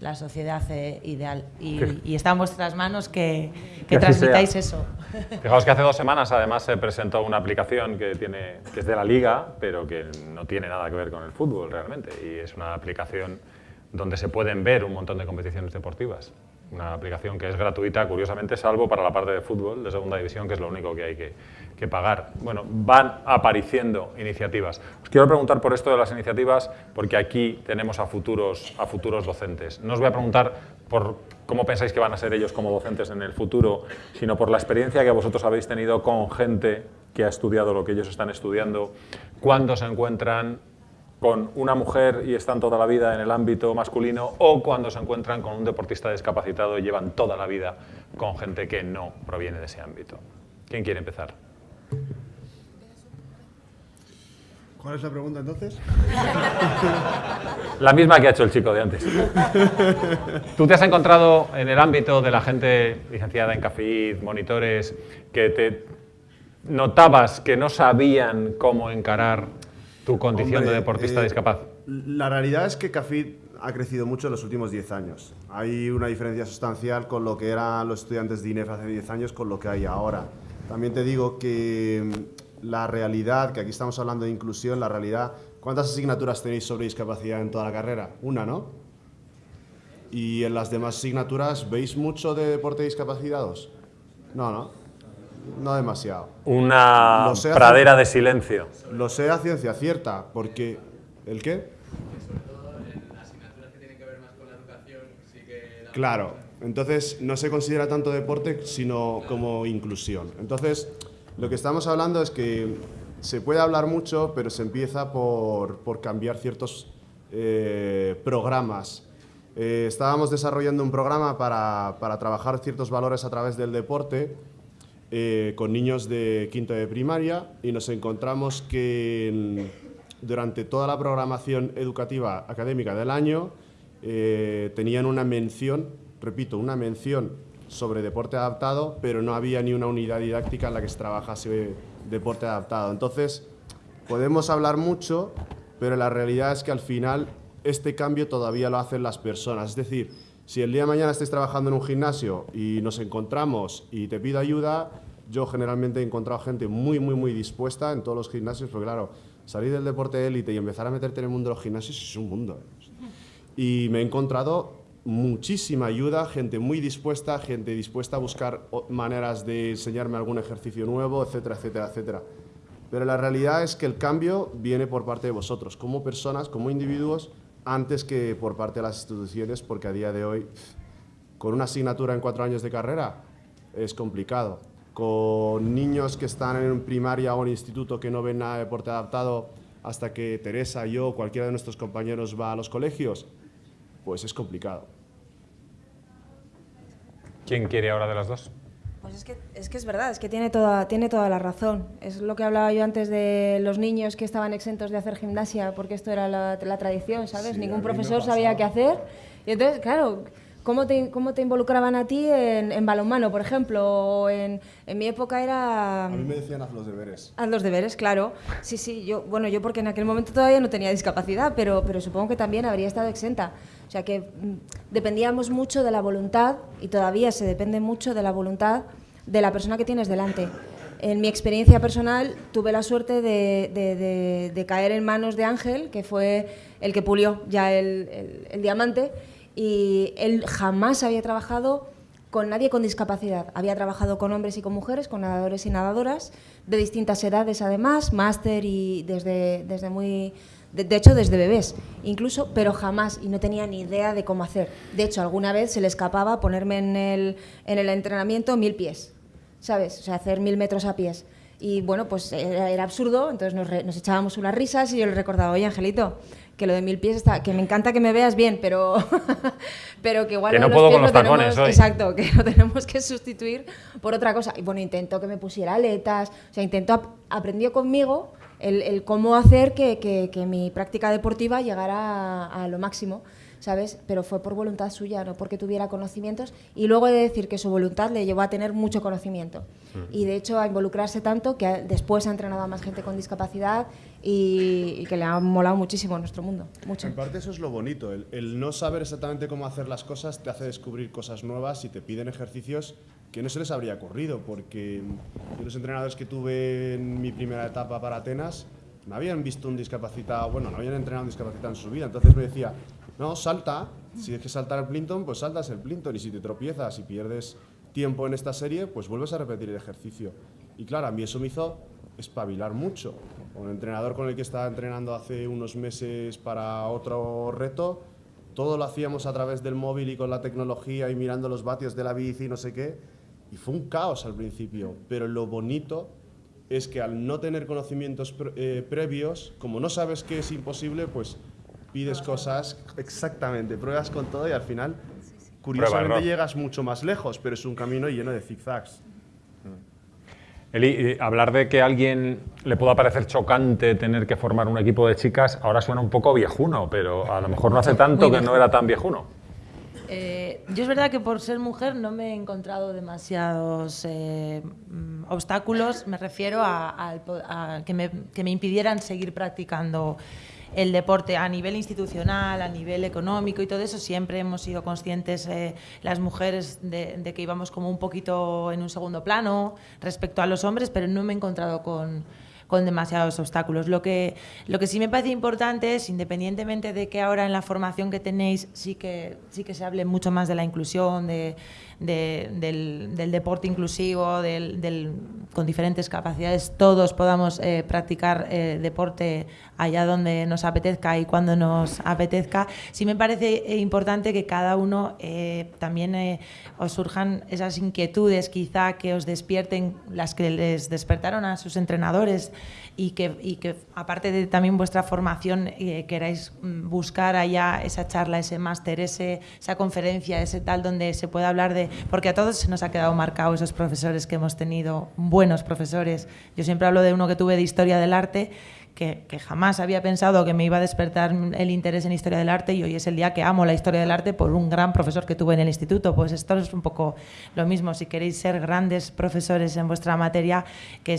la sociedad eh, ideal y, y, está en vuestras manos que, que transmitáis eso. Fijaos que hace dos semanas además se presentó una aplicación que, tiene, que es de la liga, pero que no tiene nada que ver con el fútbol realmente. Y es una aplicación donde se pueden ver un montón de competiciones deportivas. Una aplicación que es gratuita, curiosamente, salvo para la parte de fútbol de segunda división, que es lo único que hay que, que pagar. Bueno, van apareciendo iniciativas. Os quiero preguntar por esto de las iniciativas, porque aquí tenemos a futuros, a futuros docentes. No os voy a preguntar por cómo pensáis que van a ser ellos como docentes en el futuro, sino por la experiencia que vosotros habéis tenido con gente que ha estudiado lo que ellos están estudiando, cuando se encuentran con una mujer y están toda la vida en el ámbito masculino o cuando se encuentran con un deportista discapacitado y llevan toda la vida con gente que no proviene de ese ámbito. ¿Quién quiere empezar? ¿Cuál es la pregunta entonces? La misma que ha hecho el chico de antes. ¿Tú te has encontrado en el ámbito de la gente licenciada en CAFID, monitores, que te notabas que no sabían cómo encarar tu condición Hombre, de deportista eh, discapaz? La realidad es que CAFID ha crecido mucho en los últimos 10 años. Hay una diferencia sustancial con lo que eran los estudiantes de INEF hace 10 años con lo que hay ahora. También te digo que la realidad, que aquí estamos hablando de inclusión, la realidad, ¿cuántas asignaturas tenéis sobre discapacidad en toda la carrera? Una, ¿no? ¿Y en las demás asignaturas veis mucho de deporte de discapacitados? No, no. No demasiado. Una pradera de silencio. Lo sé a ciencia cierta, porque... ¿El qué? Claro, entonces no se considera tanto deporte, sino como inclusión. Entonces, lo que estamos hablando es que se puede hablar mucho, pero se empieza por, por cambiar ciertos eh, programas. Eh, estábamos desarrollando un programa para, para trabajar ciertos valores a través del deporte eh, con niños de quinto de primaria y nos encontramos que durante toda la programación educativa académica del año eh, tenían una mención, repito, una mención sobre deporte adaptado, pero no había ni una unidad didáctica en la que se trabajase deporte adaptado. Entonces, podemos hablar mucho, pero la realidad es que al final este cambio todavía lo hacen las personas. Es decir, si el día de mañana estáis trabajando en un gimnasio y nos encontramos y te pido ayuda, yo generalmente he encontrado gente muy, muy, muy dispuesta en todos los gimnasios, porque claro, salir del deporte de élite y empezar a meterte en el mundo de los gimnasios es un mundo. ¿eh? Y me he encontrado muchísima ayuda, gente muy dispuesta, gente dispuesta a buscar maneras de enseñarme algún ejercicio nuevo, etcétera, etcétera, etcétera. Pero la realidad es que el cambio viene por parte de vosotros, como personas, como individuos, antes que por parte de las instituciones, porque a día de hoy, con una asignatura en cuatro años de carrera, es complicado. Con niños que están en primaria o en instituto que no ven nada de deporte adaptado hasta que Teresa, yo o cualquiera de nuestros compañeros va a los colegios, pues es complicado. ¿Quién quiere ahora de las dos? Pues es que, es que es verdad, es que tiene toda, tiene toda la razón. Es lo que hablaba yo antes de los niños que estaban exentos de hacer gimnasia, porque esto era la, la tradición, ¿sabes? Sí, Ningún profesor sabía qué hacer. Y entonces, claro, ¿cómo te, cómo te involucraban a ti en, en balonmano, por ejemplo? O en, en mi época era... A mí me decían haz los deberes. Haz los deberes, claro. Sí, sí, yo, bueno, yo porque en aquel momento todavía no tenía discapacidad, pero, pero supongo que también habría estado exenta. O sea que mm, dependíamos mucho de la voluntad y todavía se depende mucho de la voluntad de la persona que tienes delante. En mi experiencia personal tuve la suerte de, caer en manos de Ángel, que fue el que pulió ya el, diamante, y él jamás había trabajado con nadie con discapacidad. Había trabajado con hombres y con mujeres, con nadadores y nadadoras, de distintas edades además, máster y desde muy... De, de hecho, desde bebés, incluso, pero jamás, y no tenía ni idea de cómo hacer. De hecho, alguna vez se le escapaba ponerme en el, en el entrenamiento mil pies, ¿sabes? O sea, hacer mil metros a pies. Y bueno, pues era, era absurdo, entonces nos, re- nos echábamos unas risas y yo le recordaba, oye, Angelito, que lo de mil pies está, que me encanta que me veas bien, pero, pero que igual Que no los puedo pies con los lo tenemos- tacones hoy. Exacto, que lo tenemos que sustituir por otra cosa. Y bueno, intentó que me pusiera aletas, o sea, intentó, ap- aprendió conmigo el, el cómo hacer que, que- que mi práctica deportiva llegara a, a lo máximo, ¿sabes? Pero fue por voluntad suya, no porque tuviera conocimientos. Y luego he de decir que su voluntad le llevó a tener mucho conocimiento. Y de hecho a involucrarse tanto que a- después ha entrenado a más gente con discapacidad y, y que le ha molado muchísimo nuestro mundo. Mucho. En parte eso es lo bonito, el, el no saber exactamente cómo hacer las cosas te hace descubrir cosas nuevas y te piden ejercicios que no se les habría ocurrido, porque yo los entrenadores que tuve en mi primera etapa para Atenas no habían visto un discapacitado, bueno, no habían entrenado un discapacitado en su vida, entonces me decía, no, salta, si es que saltar el plinton, pues saltas el plinton, y si te tropiezas y pierdes tiempo en esta serie, pues vuelves a repetir el ejercicio. Y claro, a mí eso me hizo espabilar mucho. Un entrenador con el que estaba entrenando hace unos meses para otro reto, todo lo hacíamos a través del móvil y con la tecnología y mirando los vatios de la bici y no sé qué. Y fue un caos al principio, pero lo bonito es que al no tener conocimientos pre- eh, previos, como no sabes que es imposible, pues pides cosas, exactamente, pruebas con todo y al final, curiosamente, llegas mucho más lejos, pero es un camino lleno de zigzags. Eli, eh, hablar de que a alguien le pueda parecer chocante tener que formar un equipo de chicas ahora suena un poco viejuno, pero a lo mejor no hace tanto que no era tan viejuno. Eh, yo es verdad que por ser mujer no me he encontrado demasiados eh, mm, obstáculos, me refiero a, que, me, que me impidieran seguir practicando el deporte a nivel institucional, a nivel económico y todo eso. Siempre hemos sido conscientes eh, las mujeres de que íbamos como un poquito en un segundo plano respecto a los hombres, pero no me he encontrado con, con demasiados obstáculos. Lo que, lo que sí me parece importante es, independientemente de que ahora en la formación que tenéis sí que, sí que se hable mucho más de la inclusión, de, de- del, deporte inclusivo, del, con diferentes capacidades, todos podamos eh, practicar eh, deporte allá donde nos apetezca y cuando nos apetezca. Sí me parece eh, importante que cada uno también os surjan esas inquietudes, quizá que os despierten las que les despertaron a sus entrenadores y que, y que aparte de también vuestra formación queráis mm, buscar allá esa charla, ese máster, ese, esa conferencia, ese tal donde se pueda hablar de... Porque a todos nos ha quedado marcado esos profesores que hemos tenido, buenos profesores. Yo siempre hablo de uno que tuve de historia del arte que, que jamás había pensado que me iba a despertar el interés en historia del arte y hoy es el día que amo la historia del arte por un gran profesor que tuve en el instituto. Pues esto es un poco lo mismo. Si queréis ser grandes profesores en vuestra materia, que,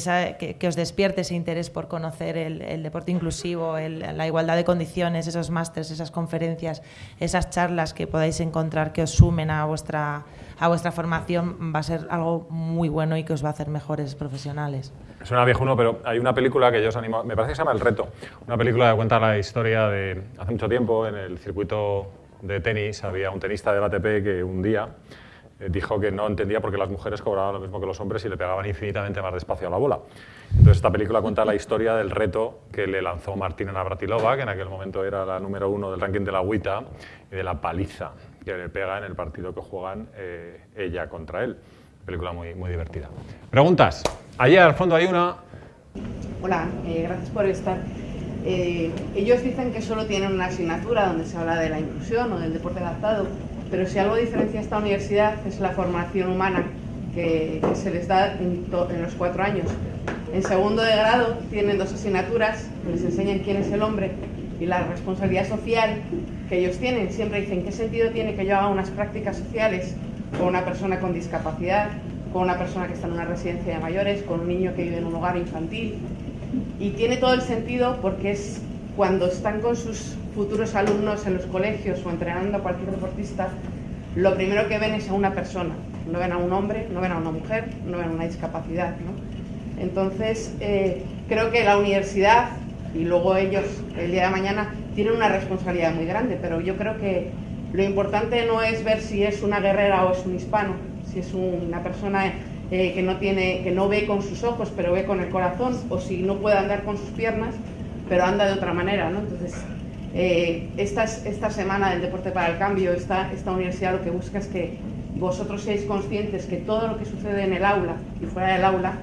que, os despierte ese interés por conocer el, el deporte inclusivo, el- la igualdad de condiciones, esos másters, esas conferencias, esas charlas que podáis encontrar que os sumen a vuestra, a vuestra formación, va a ser algo muy bueno y que os va a hacer mejores profesionales. Suena viejuno, pero hay una película que yo os animo, me parece que se llama El Reto, una película que cuenta la historia de hace mucho tiempo en el circuito de tenis había un tenista del ATP que un día eh, dijo que no entendía por qué las mujeres cobraban lo mismo que los hombres y le pegaban infinitamente más despacio a la bola. Entonces esta película cuenta la historia del reto que le lanzó Martina Navratilova, que en aquel momento era la número uno del ranking de la WTA, y de la paliza que le pega en el partido que juegan eh, ella contra él. Película muy, muy divertida. Preguntas. Allí al fondo hay una. Hola, eh, gracias por estar. Eh, ellos dicen que solo tienen una asignatura donde se habla de la inclusión o del deporte adaptado, pero si algo diferencia esta universidad es la formación humana que, que se les da en, en los cuatro años. En segundo de grado tienen dos asignaturas que les enseñan quién es el hombre y la responsabilidad social que ellos tienen. Siempre dicen, ¿qué sentido tiene que yo haga unas prácticas sociales con una persona con discapacidad, con una persona que está en una residencia de mayores, con un niño que vive en un hogar infantil? Y tiene todo el sentido porque es cuando están con sus futuros alumnos en los colegios o entrenando a cualquier deportista, lo primero que ven es a una persona. No ven a un hombre, no ven a una mujer, no ven a una discapacidad. ¿no? Entonces, eh, creo que la universidad y luego ellos el día de mañana tienen una responsabilidad muy grande, pero yo creo que lo importante no es ver si es una guerrera o es un hispano, si es una persona eh, que, no tiene, que no ve con sus ojos, pero ve con el corazón, o si no puede andar con sus piernas, pero anda de otra manera. ¿no? Entonces, eh, esta, esta semana del Deporte para el Cambio, esta, esta universidad lo que busca es que vosotros seáis conscientes que todo lo que sucede en el aula y fuera del aula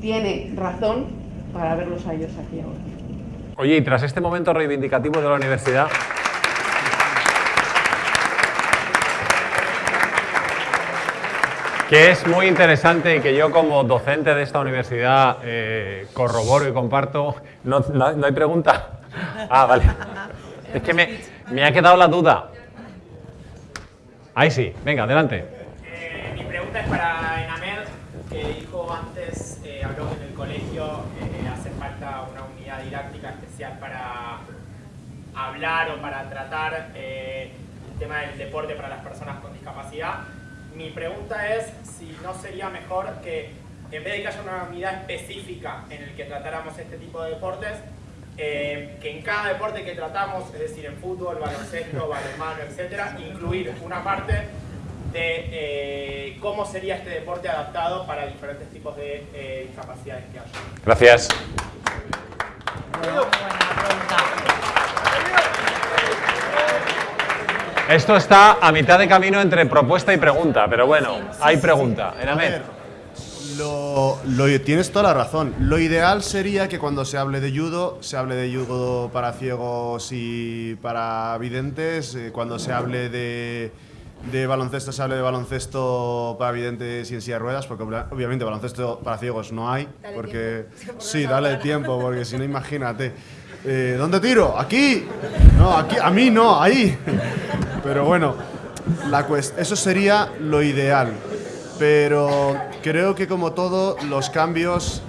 tiene razón para verlos a ellos aquí ahora. Oye, y tras este momento reivindicativo de la universidad. Que es muy interesante y que yo como docente de esta universidad eh, corroboro y comparto. No, no- no hay pregunta? Ah, vale. Es que me, me ha quedado la duda. Ahí sí, venga, adelante. Eh, mi pregunta es para Enamel, que dijo antes, eh, habló que en el colegio eh, hace falta una unidad didáctica especial para hablar o para tratar eh, el tema del deporte para las personas con discapacidad. mi pregunta es si no sería mejor que en vez de que haya una unidad específica en el que tratáramos este tipo de deportes, eh, que en cada deporte que tratamos, es decir, en fútbol, baloncesto, balonmano, etcétera, incluir una parte de eh, cómo sería este deporte adaptado para diferentes tipos de eh, discapacidades que haya. Gracias. Esto está a mitad de camino entre propuesta y pregunta, pero bueno, hay pregunta. En A Amer. ver, lo, lo- tienes toda la razón. Lo ideal sería que cuando se hable de judo, se hable de judo para ciegos y para videntes. eh, cuando se hable de, de baloncesto, se hable de baloncesto para videntes y en silla de ruedas, porque obvia- obviamente baloncesto para ciegos no hay. Dale porque tiempo. Sí, dale tiempo, porque si no, imagínate. Eh, ¿Dónde tiro? ¿Aquí? No, aquí, a mí no, ahí. Pero bueno, la cuest- eso sería lo ideal. Pero creo que como todo, los cambios,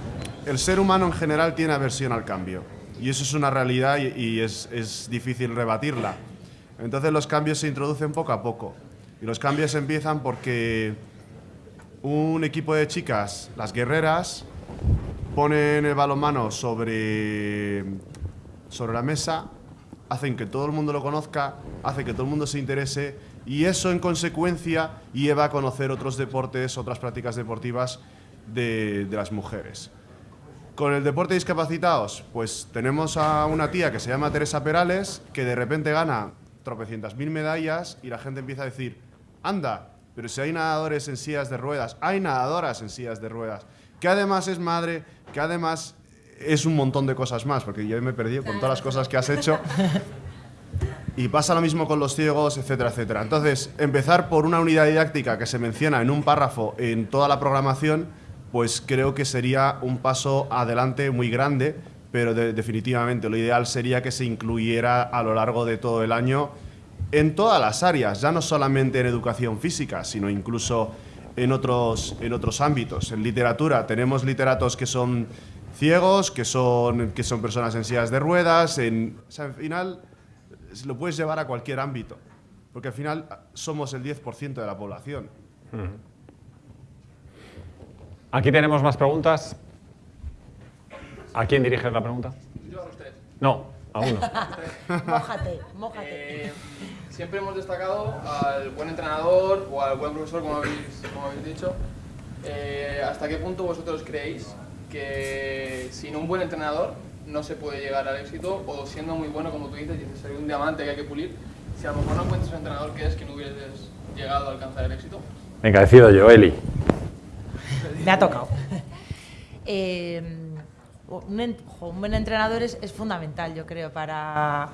el ser humano en general tiene aversión al cambio. Y eso es una realidad y, y es, es difícil rebatirla. Entonces los cambios se introducen poco a poco. Y los cambios empiezan porque un equipo de chicas, las guerreras, ponen el balonmano sobre, sobre la mesa, hacen que todo el mundo lo conozca, hace que todo el mundo se interese y eso en consecuencia lleva a conocer otros deportes, otras prácticas deportivas de, de las mujeres. Con el deporte de discapacitados, pues tenemos a una tía que se llama Teresa Perales, que de repente gana tropecientas mil medallas y la gente empieza a decir, anda, pero si hay nadadores en sillas de ruedas, hay nadadoras en sillas de ruedas, que además es madre, que además es un montón de cosas más, porque yo me he perdido con todas las cosas que has hecho. Y pasa lo mismo con los ciegos, etcétera, etcétera. Entonces, empezar por una unidad didáctica que se menciona en un párrafo en toda la programación, pues creo que sería un paso adelante muy grande, pero de- definitivamente lo ideal sería que se incluyera a lo largo de todo el año en todas las áreas, ya no solamente en educación física, sino incluso en otros, en otros ámbitos. En literatura tenemos literatos que son ciegos, que son, que son personas en sillas de ruedas, en, o sea, al final lo puedes llevar a cualquier ámbito, porque al final somos el 10% de la población. Aquí tenemos más preguntas. ¿A quién diriges la pregunta? Yo a los tres. No, a uno. Mójate, mójate. Eh, siempre hemos destacado al buen entrenador o al buen profesor, como habéis, como habéis dicho. Eh, ¿Hasta qué punto vosotros creéis que sin un buen entrenador no se puede llegar al éxito o siendo muy bueno, como tú dices, dices, hay un diamante que hay que pulir, si a lo mejor no encuentras un entrenador, ¿crees que no hubieses llegado a alcanzar el éxito? Venga, decido yo, Eli. Me ha tocado. Eh, un, buen entrenador es, es fundamental, yo creo, para...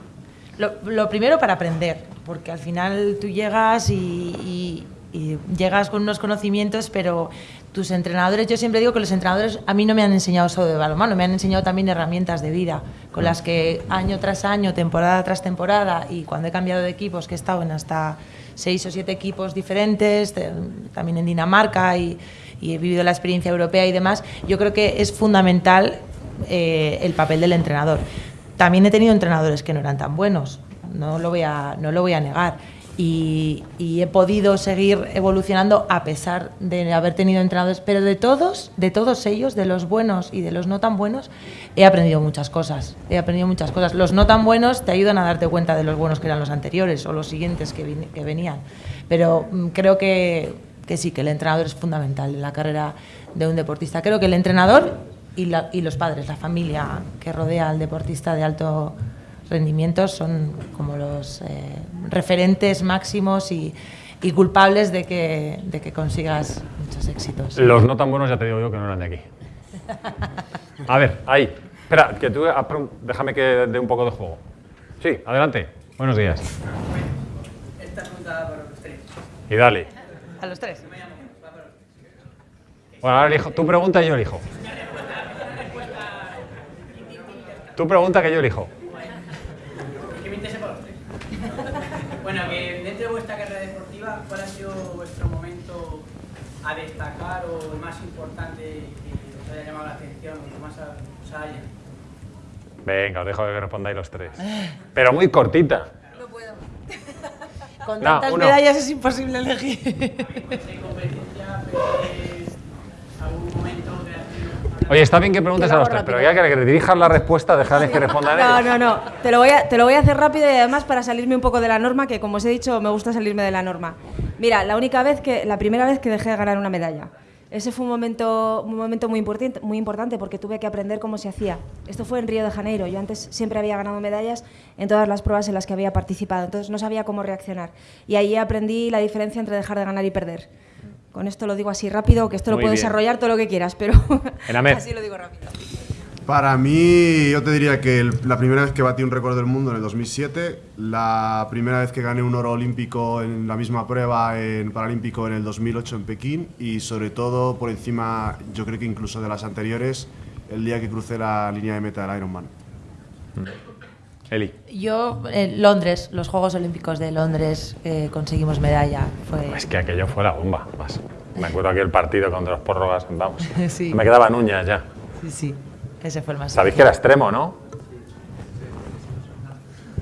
Lo, lo primero para aprender, porque al final tú llegas y, y- y llegas con unos conocimientos, pero tus entrenadores, yo siempre digo que los entrenadores a mí no me han enseñado solo de balonmano, me han enseñado también herramientas de vida, con las que año tras año, temporada tras temporada, y cuando he cambiado de equipos, que he estado en hasta seis o siete equipos diferentes, también en Dinamarca y, y he vivido la experiencia europea y demás, yo creo que es fundamental eh, el papel del entrenador. También he tenido entrenadores que no eran tan buenos, no lo voy a, no lo voy a negar. Y, he podido seguir evolucionando a pesar de haber tenido entrenadores, pero de todos, de todos ellos, de los buenos y de los no tan buenos, he aprendido muchas cosas. He aprendido muchas cosas. Los no tan buenos te ayudan a darte cuenta de los buenos que eran los anteriores o los siguientes que, venían. Pero mm, creo que, que sí, que el entrenador es fundamental en la carrera de un deportista. Creo que el entrenador y, y los padres, la familia que rodea al deportista de alto rendimiento son como los eh, referentes máximos y, y culpables de que, de que consigas muchos éxitos. Los no tan buenos ya te digo yo que no eran de aquí. A ver, ahí. Espera, que tú, ah, déjame que dé un poco de juego. Sí, adelante. Buenos días. Esta pregunta para los tres. Y dale. A los tres. Bueno, ahora elijo. Tú pregunta y yo elijo. Tú pregunta que yo elijo. Que me interese para los tres. Bueno, que dentro de vuestra carrera deportiva, ¿cuál ha sido vuestro momento a destacar o el más importante que os haya llamado la atención o que más os haya? Venga, os dejo que respondáis los tres. Pero muy cortita. No puedo. Con tantas medallas es imposible elegir. ¿Hay competencia? ¿Ves algún momento creativo? Oye, está bien que preguntes Te a lo los tres, pero ya que le dirijas la respuesta, dejarles que respondan No, ellos. no, no. Te lo, voy a, te lo voy a hacer rápido y además para salirme un poco de la norma, que como os he dicho, me gusta salirme de la norma. Mira, la única vez que, la primera vez que dejé de ganar una medalla. Ese fue un momento, un momento muy, importante, muy importante porque tuve que aprender cómo se hacía. Esto fue en Río de Janeiro. Yo antes siempre había ganado medallas en todas las pruebas en las que había participado, entonces no sabía cómo reaccionar. Y ahí aprendí la diferencia entre dejar de ganar y perder. Con esto lo digo así rápido, que esto lo Muy puedo bien. desarrollar todo lo que quieras, pero así lo digo rápido. Para mí, yo te diría que el- la primera vez que batí un récord del mundo en el 2007, la primera vez que gané un oro olímpico en la misma prueba en Paralímpico en el 2008 en Pekín y sobre todo por encima, yo creo que incluso de las anteriores, el día que crucé la línea de meta del Ironman. Eli. Yo, en Londres, los Juegos Olímpicos de Londres, eh, conseguimos medalla. Fue... Es que aquello fue la bomba. Más. Me acuerdo aquel partido contra los prórrogas, vamos. Sí. Me quedaban uñas ya. Sí, sí, ese fue el más. Sabéis que era extremo, ¿no?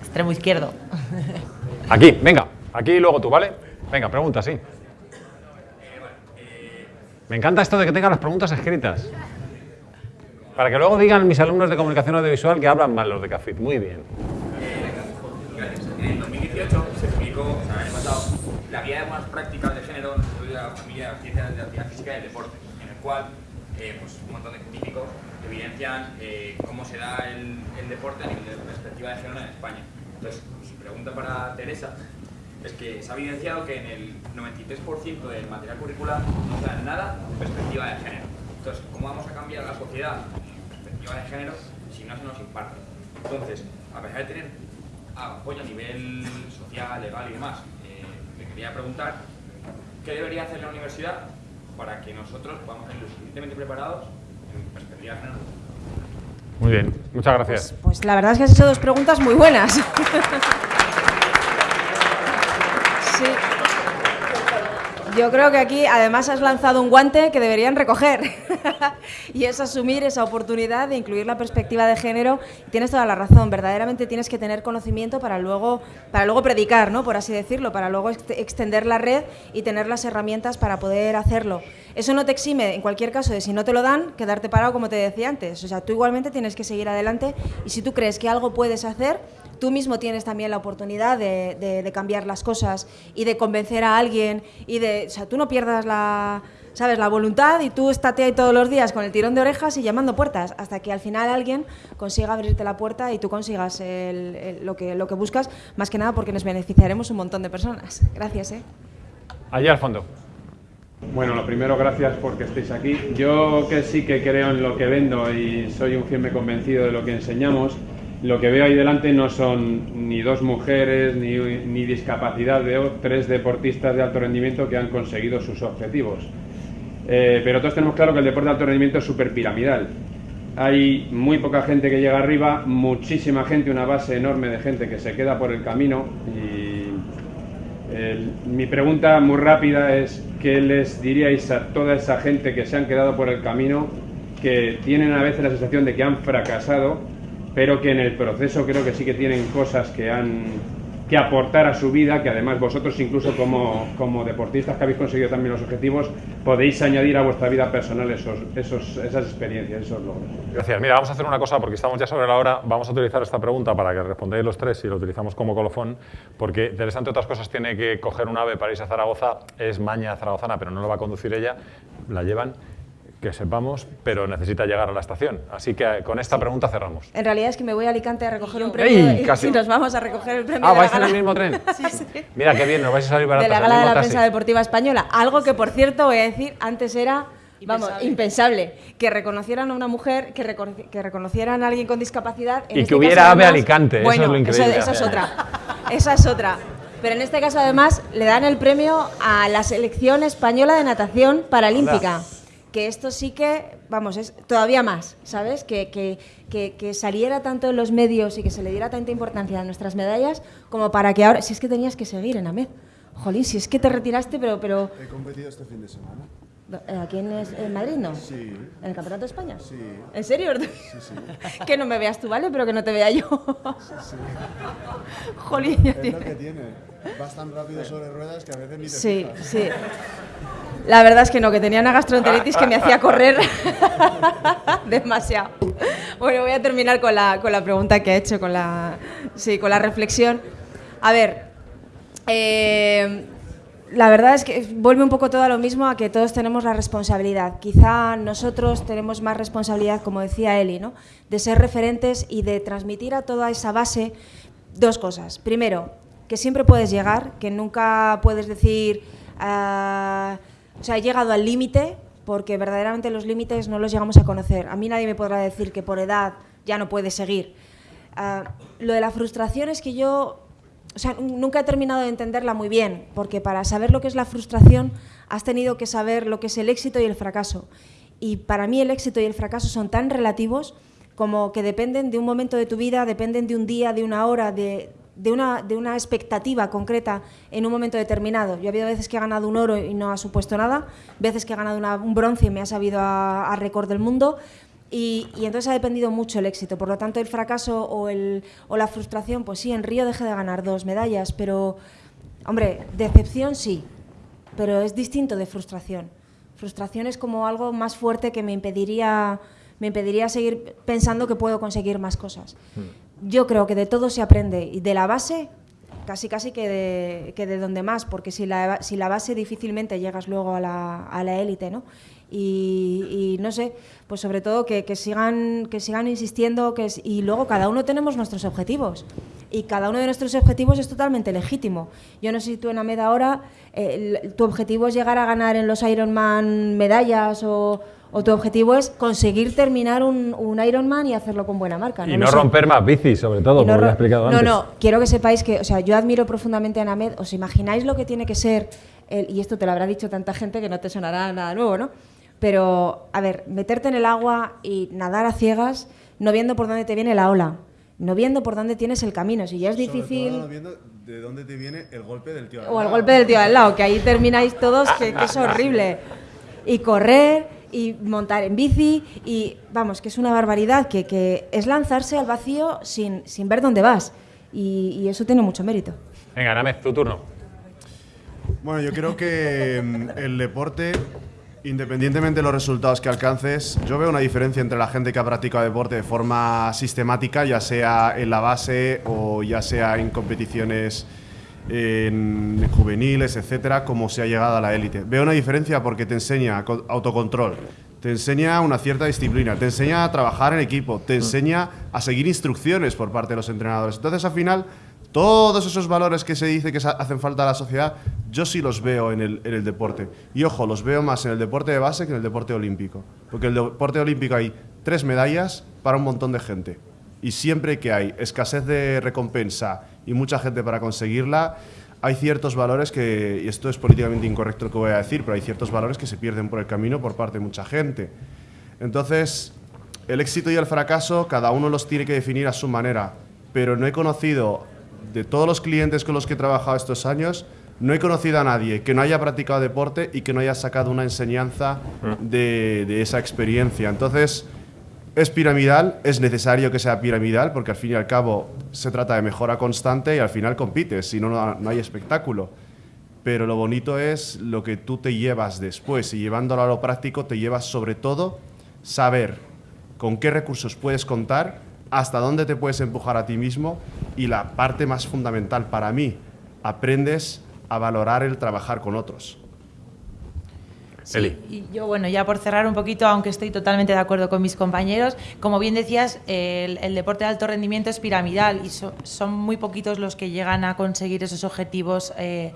Extremo izquierdo. Aquí, venga. Aquí y luego tú, ¿vale? Venga, pregunta, sí. Me encanta esto de que tengan las preguntas escritas. Para que luego digan mis alumnos de comunicación audiovisual que hablan mal los de CAFIT. Muy bien. En el 2018 se publicó, o sea, el pasado, la guía de buenas prácticas de género de la familia de ciencias de la actividad física y el deporte, en el cual eh, pues, un montón de científicos evidencian eh, cómo se da el, el deporte a nivel de perspectiva de género en España. Entonces, mi pregunta para Teresa es que se ha evidenciado que en el 93% del material curricular no se da nada de perspectiva de género. Entonces, ¿cómo vamos a cambiar la sociedad perspectiva de género si no se nos imparte? Entonces, a pesar de tener apoyo a nivel social, legal y demás, eh, le quería preguntar qué debería hacer la universidad para que nosotros podamos ser lo suficientemente preparados en perspectiva de género. Muy bien. Muchas gracias. Pues la verdad es que has hecho dos preguntas muy buenas. sí. Yo creo que aquí además has lanzado un guante que deberían recoger y es asumir esa oportunidad de incluir la perspectiva de género. Tienes toda la razón, verdaderamente tienes que tener conocimiento para luego, para luego predicar, ¿no? por así decirlo, para luego ext- extender la red y tener las herramientas para poder hacerlo. Eso no te exime, en cualquier caso, de si no te lo dan, quedarte parado como te decía antes. O sea, tú igualmente tienes que seguir adelante y si tú crees que algo puedes hacer, tú mismo tienes también la oportunidad de, de- de cambiar las cosas y de convencer a alguien y de, o sea, tú no pierdas la, sabes, la voluntad y tú estate ahí todos los días con el tirón de orejas y llamando puertas hasta que al final alguien consiga abrirte la puerta y tú consigas el- el- lo, que, lo que buscas, más que nada porque nos beneficiaremos un montón de personas. Gracias, ¿eh? Allí al fondo. Bueno, lo primero, gracias porque estéis aquí. Yo que sí que creo en lo que vendo y soy un firme convencido de lo que enseñamos, lo que veo ahí delante no son ni dos mujeres ni, ni discapacidad, veo tres deportistas de alto rendimiento que han conseguido sus objetivos. Eh, pero todos tenemos claro que el deporte de alto rendimiento es súper piramidal. Hay muy poca gente que llega arriba, muchísima gente, una base enorme de gente que se queda por el camino y el- mi pregunta muy rápida es, ¿qué les diríais a toda esa gente que se han quedado por el camino, que tienen a veces la sensación de que han fracasado, pero que en el proceso creo que sí que tienen cosas que han que aportar a su vida, que además vosotros incluso como, como deportistas que habéis conseguido también los objetivos, podéis añadir a vuestra vida personal esos, esos, esas experiencias, esos logros. Gracias. Mira, vamos a hacer una cosa porque estamos ya sobre la hora. Vamos a utilizar esta pregunta para que respondáis los tres y lo utilizamos como colofón, porque Teresa, entre otras cosas, tiene que coger un ave para irse a Zaragoza. Es maña zaragozana, pero no lo va a conducir ella. La llevan, que sepamos, pero necesita llegar a la estación. Así que eh, con esta pregunta cerramos. En realidad es que me voy a Alicante a recoger un premio ¡Ey! y Casi. nos vamos a recoger el premio Ah, de la vais en el mismo tren. Sí, sí. Mira qué bien, nos vais a salir de baratas. la el gala de la taxi. prensa deportiva española. Algo que, por cierto, voy a decir, antes era, vamos, impensable. Que reconocieran a una mujer, que, recono- que reconocieran a alguien con discapacidad. en Y este que hubiera caso, ave además- Alicante, eso bueno, es lo increíble. esa es otra. Esa es otra. Pero en este caso, además, le dan el premio a la selección española de natación paralímpica. Que esto sí que, vamos, es todavía más, ¿sabes? Que, que, que, que saliera tanto en los medios y que se le diera tanta importancia a nuestras medallas como para que ahora, si es que tenías que seguir en AMED. Jolín, si es que te retiraste, pero, pero He competido este fin de semana. Eh, ¿Aquí en, Madrid no? Sí. ¿En el Campeonato de España? Sí. ¿En serio? Sí, sí. que no me veas tú, ¿vale? Pero que no te vea yo. sí. Jolín, ya Es tiene- lo que tiene. Vas tan rápido sobre ruedas que a veces ni te Sí, fijas. sí. La verdad es que no, que tenía una gastroenteritis que me hacía correr demasiado. Bueno, voy a terminar con la, con la pregunta que he hecho, con la, sí, con la reflexión. A ver, eh, la verdad es que vuelve un poco todo a lo mismo, a que todos tenemos la responsabilidad. Quizá nosotros tenemos más responsabilidad, como decía Eli, ¿no? de ser referentes y de transmitir a toda esa base dos cosas. Primero, que siempre puedes llegar, que nunca puedes decir, ah, o sea, he llegado al límite, porque verdaderamente los límites no los llegamos a conocer. A mí nadie me podrá decir que por edad ya no puedes seguir. Ah, lo de la frustración es que yo o sea, nunca he terminado de entenderla muy bien, porque para saber lo que es la frustración has tenido que saber lo que es el éxito y el fracaso. Y para mí el éxito y el fracaso son tan relativos como que dependen de un momento de tu vida, dependen de un día, de una hora, de, de una, de una expectativa concreta en un momento determinado. Yo ha habido veces que he ganado un oro y no ha supuesto nada, veces que he ganado un bronce y me ha sabido a, a récord del mundo, y, y entonces ha dependido mucho el éxito. Por lo tanto, el fracaso o, el, o la frustración, pues sí, en Río dejé de ganar dos medallas, pero, hombre, decepción sí, pero es distinto de frustración. Frustración es como algo más fuerte que me impediría, me impediría seguir pensando que puedo conseguir más cosas. Yo creo que de todo se aprende y de la base casi casi que de, que de donde más, porque si la, si la base difícilmente llegas luego a la a la élite, ¿no? Y, no sé, pues sobre todo que, que sigan, que sigan insistiendo que es- y luego cada uno tenemos nuestros objetivos y cada uno de nuestros objetivos es totalmente legítimo. Yo no sé si tú en Amed ahora eh, el- tu objetivo es llegar a ganar en los Ironman medallas o, o tu objetivo es conseguir terminar un, un Ironman y hacerlo con buena marca. Y lo no sé. romper más bicis, sobre todo, Y no como ya he explicado no, antes. no, quiero que sepáis que, o sea, yo admiro profundamente a Named. ¿Os imagináis lo que tiene que ser, el- y esto te lo habrá dicho tanta gente que no te sonará nada nuevo, ¿no? Pero, a ver, meterte en el agua y nadar a ciegas, no viendo por dónde te viene la ola, no viendo por dónde tienes el camino. Si ya es Sobre todo difícil. no viendo de dónde te viene el golpe del tío. al O el golpe del tío al lado, que ahí termináis todos, que, que es horrible. Y correr, y montar en bici, y vamos, que es una barbaridad, que, que es lanzarse al vacío sin, sin ver dónde vas. Y, y eso tiene mucho mérito. Venga, Namez, tu turno. Bueno, yo creo que mm, el deporte, independientemente de los resultados que alcances, yo veo una diferencia entre la gente que ha practicado deporte de forma sistemática, ya sea en la base o ya sea en competiciones en juveniles, etcétera, como se ha llegado a la élite. Veo una diferencia porque te enseña co- autocontrol, te enseña una cierta disciplina, te enseña a trabajar en equipo, te enseña a seguir instrucciones por parte de los entrenadores. Entonces, al final, todos esos valores que se dice que hacen falta a la sociedad, yo sí los veo en el, en el deporte. Y ojo, los veo más en el deporte de base que en el deporte olímpico. Porque en el deporte olímpico hay tres medallas para un montón de gente. Y siempre que hay escasez de recompensa y mucha gente para conseguirla, hay ciertos valores que, y esto es políticamente incorrecto lo que voy a decir, pero hay ciertos valores que se pierden por el camino por parte de mucha gente. Entonces, el éxito y el fracaso, cada uno los tiene que definir a su manera, pero no he conocido, de todos los clientes con los que he trabajado estos años, no he conocido a nadie que no haya practicado deporte y que no haya sacado una enseñanza de, de esa experiencia. Entonces, es piramidal, es necesario que sea piramidal, porque al fin y al cabo se trata de mejora constante y al final compites, si no, no hay espectáculo. Pero lo bonito es lo que tú te llevas después y llevándolo a lo práctico te llevas sobre todo saber con qué recursos puedes contar, hasta dónde te puedes empujar a ti mismo y la parte más fundamental para mí, aprendes a valorar el trabajar con otros. Eli. Y yo, bueno, ya por cerrar un poquito, aunque estoy totalmente de acuerdo con mis compañeros, como bien decías, el, el deporte de alto rendimiento es piramidal y so- son muy poquitos los que llegan a conseguir esos objetivos eh,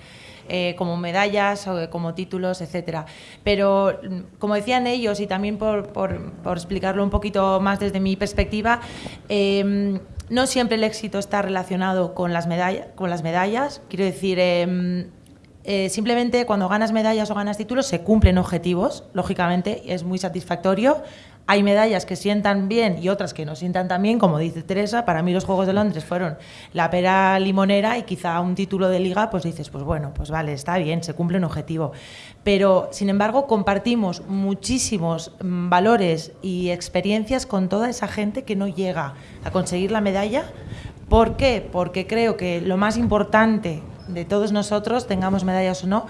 eh, como medallas o como títulos, etcétera. Pero, mm, como decían ellos, y también por, por- por explicarlo un poquito más desde mi perspectiva, eh, no siempre el éxito está relacionado con las, medalla- con las medallas. Quiero decir, em, eh, simplemente cuando ganas medallas o ganas títulos se cumplen objetivos, lógicamente, es muy satisfactorio. Hay medallas que sientan bien y otras que no sientan tan bien, como dice Teresa. Para mí los Juegos de Londres fueron la pera limonera y quizá un título de liga, pues dices, pues bueno, pues vale, está bien, se cumple un objetivo. Pero, sin embargo, compartimos muchísimos mm, valores y experiencias con toda esa gente que no llega a conseguir la medalla. ¿Por qué? Porque creo que lo más importante de todos nosotros, tengamos medallas o no,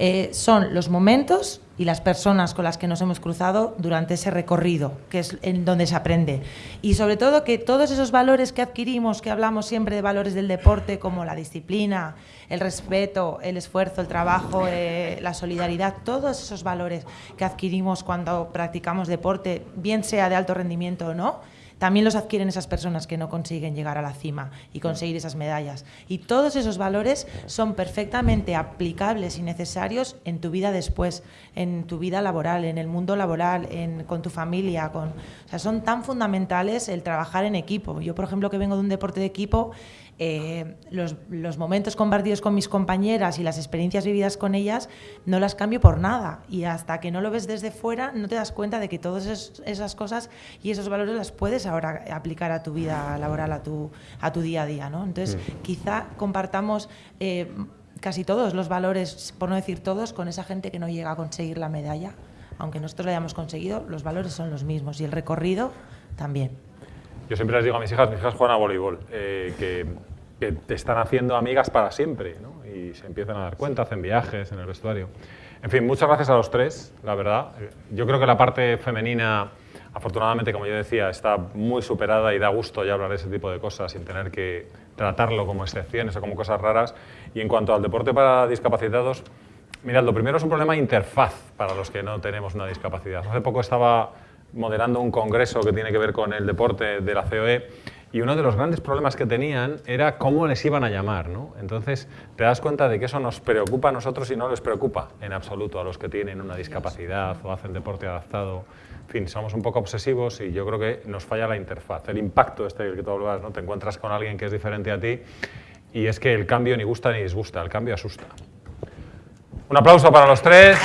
eh, son los momentos y las personas con las que nos hemos cruzado durante ese recorrido, que es en donde se aprende. Y sobre todo que todos esos valores que adquirimos, que hablamos siempre de valores del deporte, como la disciplina, el respeto, el esfuerzo, el trabajo, eh, la solidaridad, todos esos valores que adquirimos cuando practicamos deporte, bien sea de alto rendimiento o no, también los adquieren esas personas que no consiguen llegar a la cima y conseguir esas medallas. Y todos esos valores son perfectamente aplicables y necesarios en tu vida después, en tu vida laboral, en el mundo laboral, con tu familia. Con, o sea, son tan fundamentales el trabajar en equipo. Yo, por ejemplo, que vengo de un deporte de equipo, eh, los, los, momentos compartidos con mis compañeras y las experiencias vividas con ellas no las cambio por nada. Y hasta que no lo ves desde fuera, no te das cuenta de que todas esas cosas y esos valores las puedes ahora aplicar a tu vida laboral, a tu, a tu día a día. ¿no? Entonces, mm. quizá compartamos... Eh, casi todos los valores, por no decir todos, con esa gente que no llega a conseguir la medalla. Aunque nosotros la hayamos conseguido, los valores son los mismos y el recorrido también. Yo siempre les digo a mis hijas, mis hijas juegan a voleibol, eh, que, que, te están haciendo amigas para siempre, ¿no? y se empiezan a dar cuenta, hacen viajes en el vestuario. En fin, muchas gracias a los tres, la verdad. Yo creo que la parte femenina, afortunadamente, como yo decía, está muy superada y da gusto ya hablar de ese tipo de cosas sin tener que tratarlo como excepciones o como cosas raras. Y en cuanto al deporte para discapacitados, mirad, lo primero es un problema de interfaz para los que no tenemos una discapacidad. Hace poco estaba moderando un congreso que tiene que ver con el deporte de la COE y uno de los grandes problemas que tenían era cómo les iban a llamar. ¿no? Entonces te das cuenta de que eso nos preocupa a nosotros y no les preocupa en absoluto a los que tienen una discapacidad o hacen deporte adaptado. En fin, somos un poco obsesivos y yo creo que nos falla la interfaz, el impacto este del que tú hablabas, ¿no? te encuentras con alguien que es diferente a ti y es que el cambio ni gusta ni disgusta, el cambio asusta. Un aplauso para los tres.